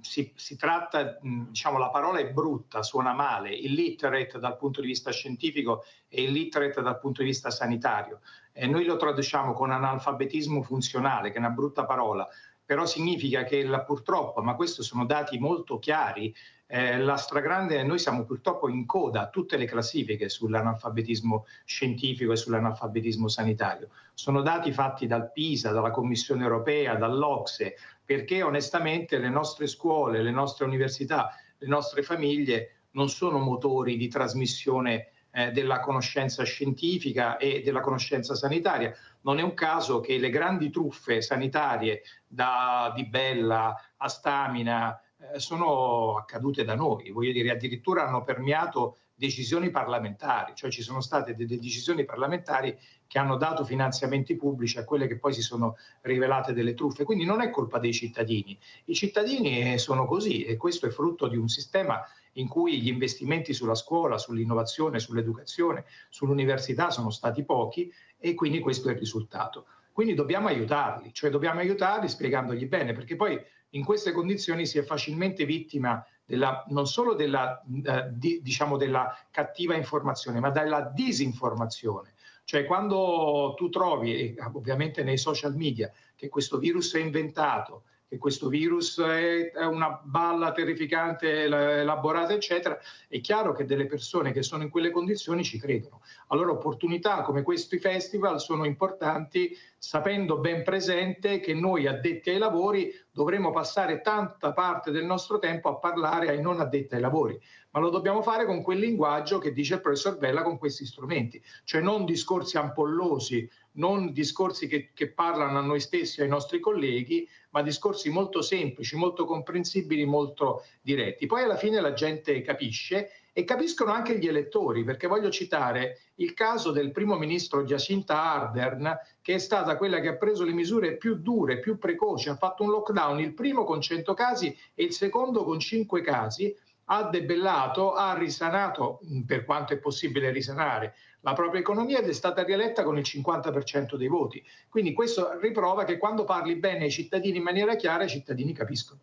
si, si, tratta, diciamo, la parola è brutta, suona male, illiterate dal punto di vista scientifico e illiterate dal punto di vista sanitario. Eh, noi lo traduciamo con analfabetismo funzionale, che è una brutta parola, però significa che la, purtroppo, ma questi sono dati molto chiari, eh, la stragrande, noi siamo purtroppo in coda a tutte le classifiche sull'analfabetismo scientifico e sull'analfabetismo sanitario. Sono dati fatti dal PISA, dalla Commissione europea, dall'Ocse, perché onestamente le nostre scuole, le nostre università, le nostre famiglie non sono motori di trasmissione eh, della conoscenza scientifica e della conoscenza sanitaria. Non è un caso che le grandi truffe sanitarie da Di Bella a Stamina, eh, sono accadute da noi, voglio dire, addirittura hanno permeato decisioni parlamentari, cioè ci sono state delle decisioni parlamentari che hanno dato finanziamenti pubblici a quelle che poi si sono rivelate delle truffe. Quindi non è colpa dei cittadini. I cittadini sono così e questo è frutto di un sistema in cui gli investimenti sulla scuola, sull'innovazione, sull'educazione, sull'università sono stati pochi e quindi questo è il risultato. Quindi dobbiamo aiutarli, cioè dobbiamo aiutarli spiegandogli bene, perché poi in queste condizioni si è facilmente vittima della, non solo della, eh, di, diciamo della cattiva informazione, ma della disinformazione. Cioè quando tu trovi, ovviamente nei social media, che questo virus è inventato, che questo virus è una balla terrificante elaborata, eccetera, è chiaro che delle persone che sono in quelle condizioni ci credono. Allora opportunità come questi festival sono importanti sapendo ben presente che noi addetti ai lavori dovremo passare tanta parte del nostro tempo a parlare ai non addetti ai lavori, ma lo dobbiamo fare con quel linguaggio che dice il professor Bella con questi strumenti, cioè non discorsi ampollosi, non discorsi che, che parlano a noi stessi, ai nostri colleghi, ma discorsi molto semplici, molto comprensibili, molto diretti. Poi alla fine la gente capisce e capiscono anche gli elettori, perché voglio citare il caso del primo ministro Jacinta Ardern, che è stata quella che ha preso le misure più dure, più precoci, ha fatto un lockdown, il primo con 100 casi e il secondo con 5 casi, ha debellato, ha risanato, per quanto è possibile risanare, la propria economia ed è stata rieletta con il 50% dei voti. Quindi questo riprova che quando parli bene ai cittadini in maniera chiara, i cittadini capiscono.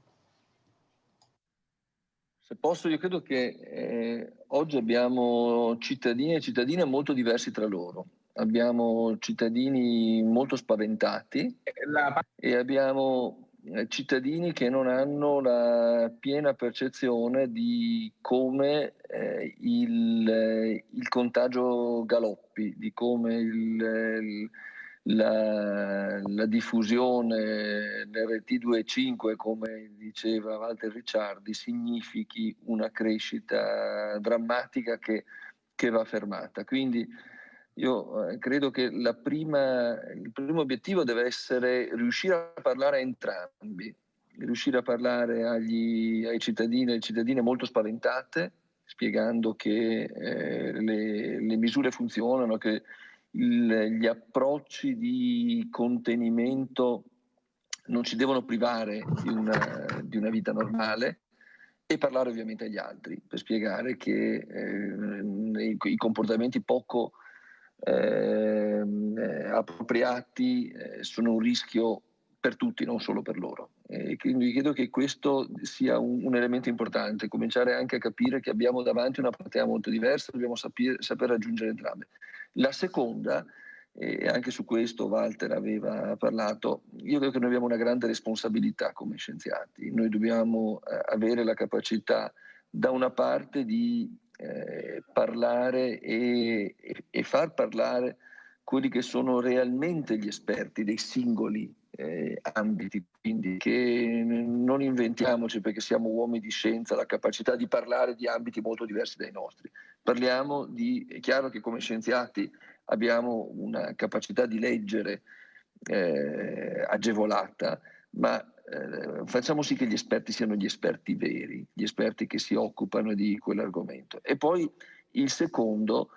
Se posso, io credo che eh, oggi abbiamo cittadini e cittadine molto diversi tra loro. Abbiamo cittadini molto spaventati La... e abbiamo eh, cittadini che non hanno la piena percezione di come eh, il, eh, il, contagio galoppi, di come il, il la, la diffusione dell'RT2.5, come diceva Walter Ricciardi, significhi una crescita drammatica che, che va fermata. Quindi io eh, credo che prima, il primo obiettivo deve essere riuscire a parlare a entrambi, riuscire a parlare agli, ai cittadini e alle cittadine molto spaventate, spiegando che eh, le, le misure funzionano, che il, gli approcci di contenimento non ci devono privare di una, di una, vita normale e parlare ovviamente agli altri per spiegare che eh, i, i, comportamenti poco eh, appropriati eh, sono un rischio per tutti, non solo per loro. E quindi credo che questo sia un, un, elemento importante, cominciare anche a capire che abbiamo davanti una platea molto diversa, dobbiamo sapere, saper raggiungere entrambe. La seconda, e anche su questo Walter aveva parlato, io credo che noi abbiamo una grande responsabilità come scienziati, noi dobbiamo eh, avere la capacità da una parte di eh, parlare e, e, e far parlare quelli che sono realmente gli esperti dei singoli eh, ambiti, quindi che non inventiamoci perché siamo uomini di scienza la capacità di parlare di ambiti molto diversi dai nostri. Parliamo di, è chiaro che come scienziati abbiamo una capacità di leggere eh, agevolata, ma eh, facciamo sì che gli esperti siano gli esperti veri, gli esperti che si occupano di quell'argomento. E poi il secondo,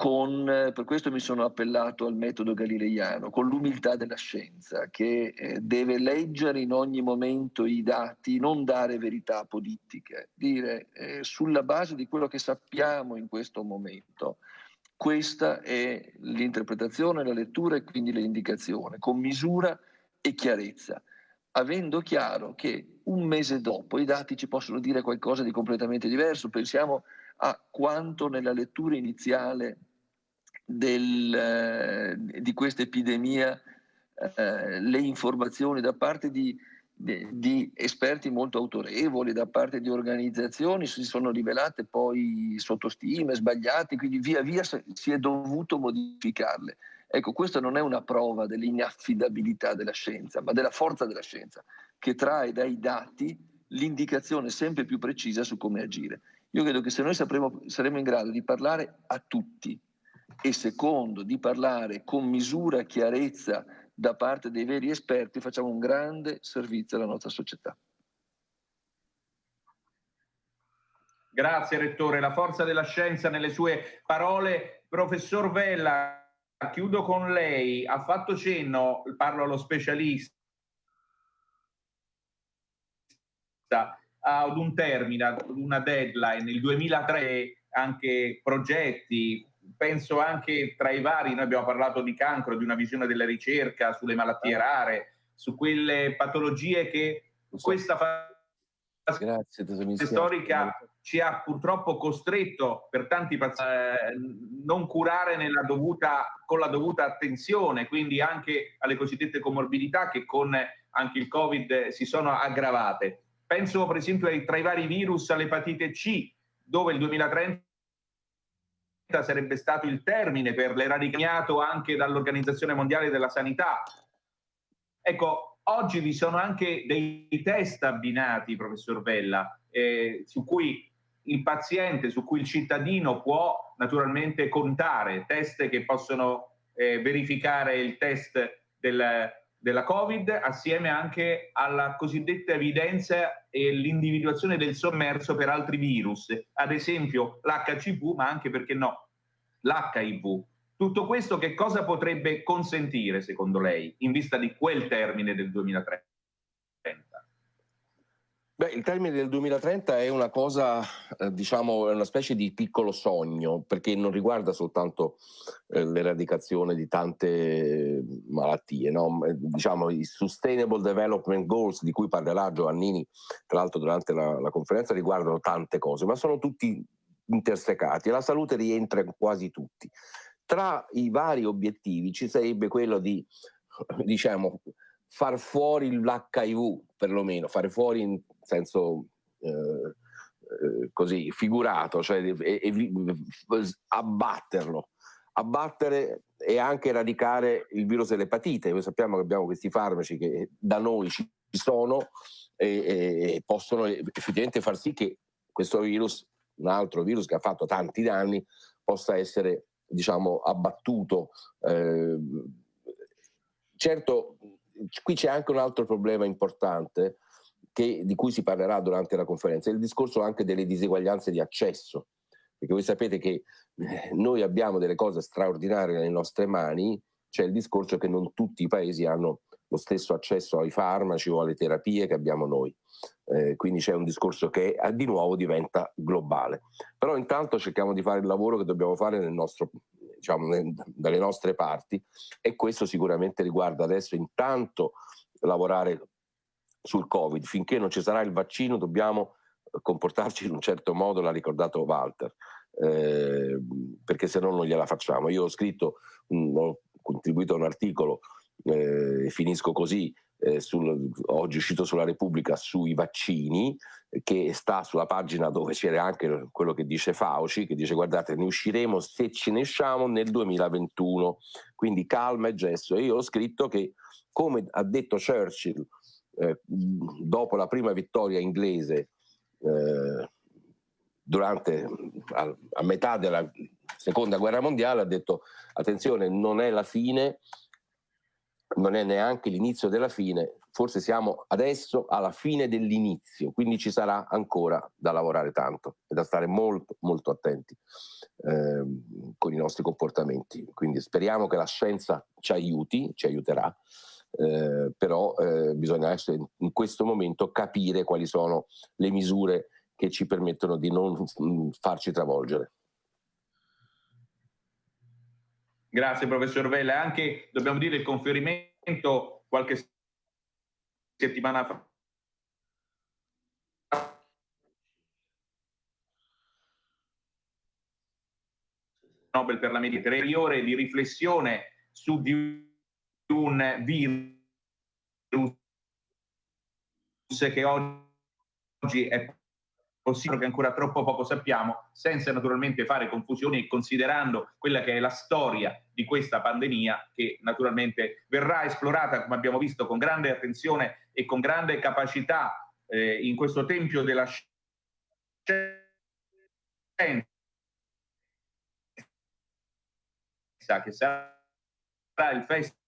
con, per questo mi sono appellato al metodo galileiano, con l'umiltà della scienza, che eh, deve leggere in ogni momento i dati, non dare verità politiche, dire eh, sulla base di quello che sappiamo in questo momento. Questa è l'interpretazione, la lettura e quindi l'indicazione, con misura e chiarezza, avendo chiaro che un mese dopo i dati ci possono dire qualcosa di completamente diverso. Pensiamo a quanto nella lettura iniziale del, eh, di questa epidemia eh, le informazioni da parte di, di, di, esperti molto autorevoli, da parte di organizzazioni si sono rivelate poi sottostime, sbagliate, quindi via via si è dovuto modificarle. Ecco, questa non è una prova dell'inaffidabilità della scienza, ma della forza della scienza, che trae dai dati l'indicazione sempre più precisa su come agire. Io credo che se noi sapremo, saremo in grado di parlare a tutti, e secondo di parlare con misura chiarezza da parte dei veri esperti, facciamo un grande servizio alla nostra società. Grazie Rettore, la forza della scienza nelle sue parole. Professor Vella, chiudo con lei, ha fatto cenno, parlo allo specialista, ad un termine, ad una deadline, il 2003, anche progetti, penso anche tra i vari, noi abbiamo parlato di cancro, di una visione della ricerca sulle malattie rare, su quelle patologie che questa fase storica ci ha purtroppo costretto per tanti pazienti a eh, non curare dovuta, con la dovuta attenzione, quindi anche alle cosiddette comorbidità che con anche il Covid si sono aggravate. Penso per esempio tra i vari virus all'epatite C, dove il 2030 sarebbe stato il termine per l'eradicato anche dall'Organizzazione Mondiale della Sanità. Ecco, oggi vi sono anche dei test abbinati, professor Vella, eh, su cui il paziente, su cui il cittadino può naturalmente contare, test che possono eh, verificare il test del, della Covid assieme anche alla cosiddetta evidenza e l'individuazione del sommerso per altri virus, ad esempio l'HCV, ma anche perché no, l'HIV. Tutto questo che cosa potrebbe consentire, secondo lei, in vista di quel termine del 2030? Beh, il termine del 2030 è una cosa, eh, diciamo, è una specie di piccolo sogno, perché non riguarda soltanto eh, l'eradicazione di tante malattie, no? Eh, diciamo i Sustainable Development Goals di cui parlerà Giovannini, tra l'altro durante la, la conferenza, riguardano tante cose, ma sono tutti intersecati e la salute rientra in quasi tutti. Tra i vari obiettivi ci sarebbe quello di, diciamo, far fuori l'HIV, perlomeno, fare fuori in senso eh, eh, così figurato, cioè e, e, abbatterlo, abbattere e anche eradicare il virus dell'epatite. Noi sappiamo che abbiamo questi farmaci che da noi ci sono e, e possono effettivamente far sì che questo virus, un altro virus che ha fatto tanti danni, possa essere diciamo abbattuto. Eh, certo qui c'è anche un altro problema importante che, di cui si parlerà durante la conferenza, il discorso anche delle diseguaglianze di accesso, perché voi sapete che eh, noi abbiamo delle cose straordinarie nelle nostre mani, c'è il discorso che non tutti i paesi hanno lo stesso accesso ai farmaci o alle terapie che abbiamo noi. Eh, quindi c'è un discorso che eh, di nuovo diventa globale. Però intanto cerchiamo di fare il lavoro che dobbiamo fare nel nostro, diciamo, dalle nostre parti e questo sicuramente riguarda adesso intanto lavorare sul Covid. Finché non ci sarà il vaccino dobbiamo comportarci in un certo modo, l'ha ricordato Walter, eh, perché se no non gliela facciamo. Io ho scritto, un, ho contribuito a un articolo eh, finisco così, eh, sul, oggi uscito sulla Repubblica sui vaccini, che sta sulla pagina dove c'era anche quello che dice Fauci, che dice guardate ne usciremo se ce ne usciamo nel 2021, quindi calma e gesto. E io ho scritto che come ha detto Churchill eh, dopo la prima vittoria inglese eh, durante a, a metà della seconda guerra mondiale ha detto attenzione non è la fine non è neanche l'inizio della fine, forse siamo adesso alla fine dell'inizio, quindi ci sarà ancora da lavorare tanto e da stare molto molto attenti eh, con i nostri comportamenti. Quindi speriamo che la scienza ci aiuti, ci aiuterà, eh, però eh, bisogna in questo momento capire quali sono le misure che ci permettono di non mm, farci travolgere. Grazie professor Vella. Anche, dobbiamo dire, il conferimento qualche settimana fa Nobel per la medicina, di riflessione su di un virus che oggi è possibile che ancora troppo poco sappiamo, senza naturalmente fare confusioni e considerando quella che è la storia di questa pandemia che naturalmente verrà esplorata, come abbiamo visto, con grande attenzione e con grande capacità eh, in questo tempio della scienza che sarà il festival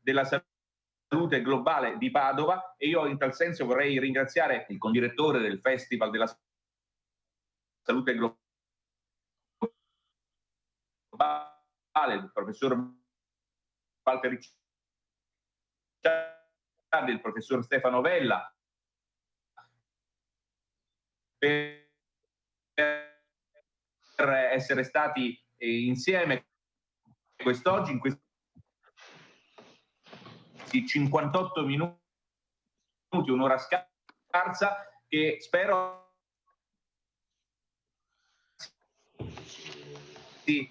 della salute globale di Padova e io in tal senso vorrei ringraziare il condirettore del Festival della salute globale, il professor Walter Ricciardi, il professor Stefano Vella, per essere stati insieme quest'oggi in questo 58 minuti, un'ora scarsa, che spero sì.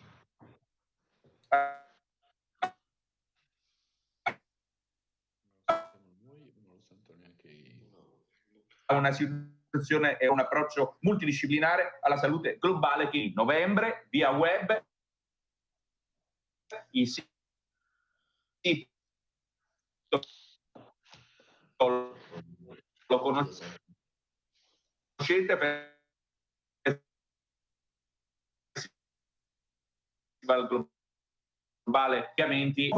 una situazione e un approccio multidisciplinare alla salute globale che in novembre via web i siti lo conoscete per globale ovviamente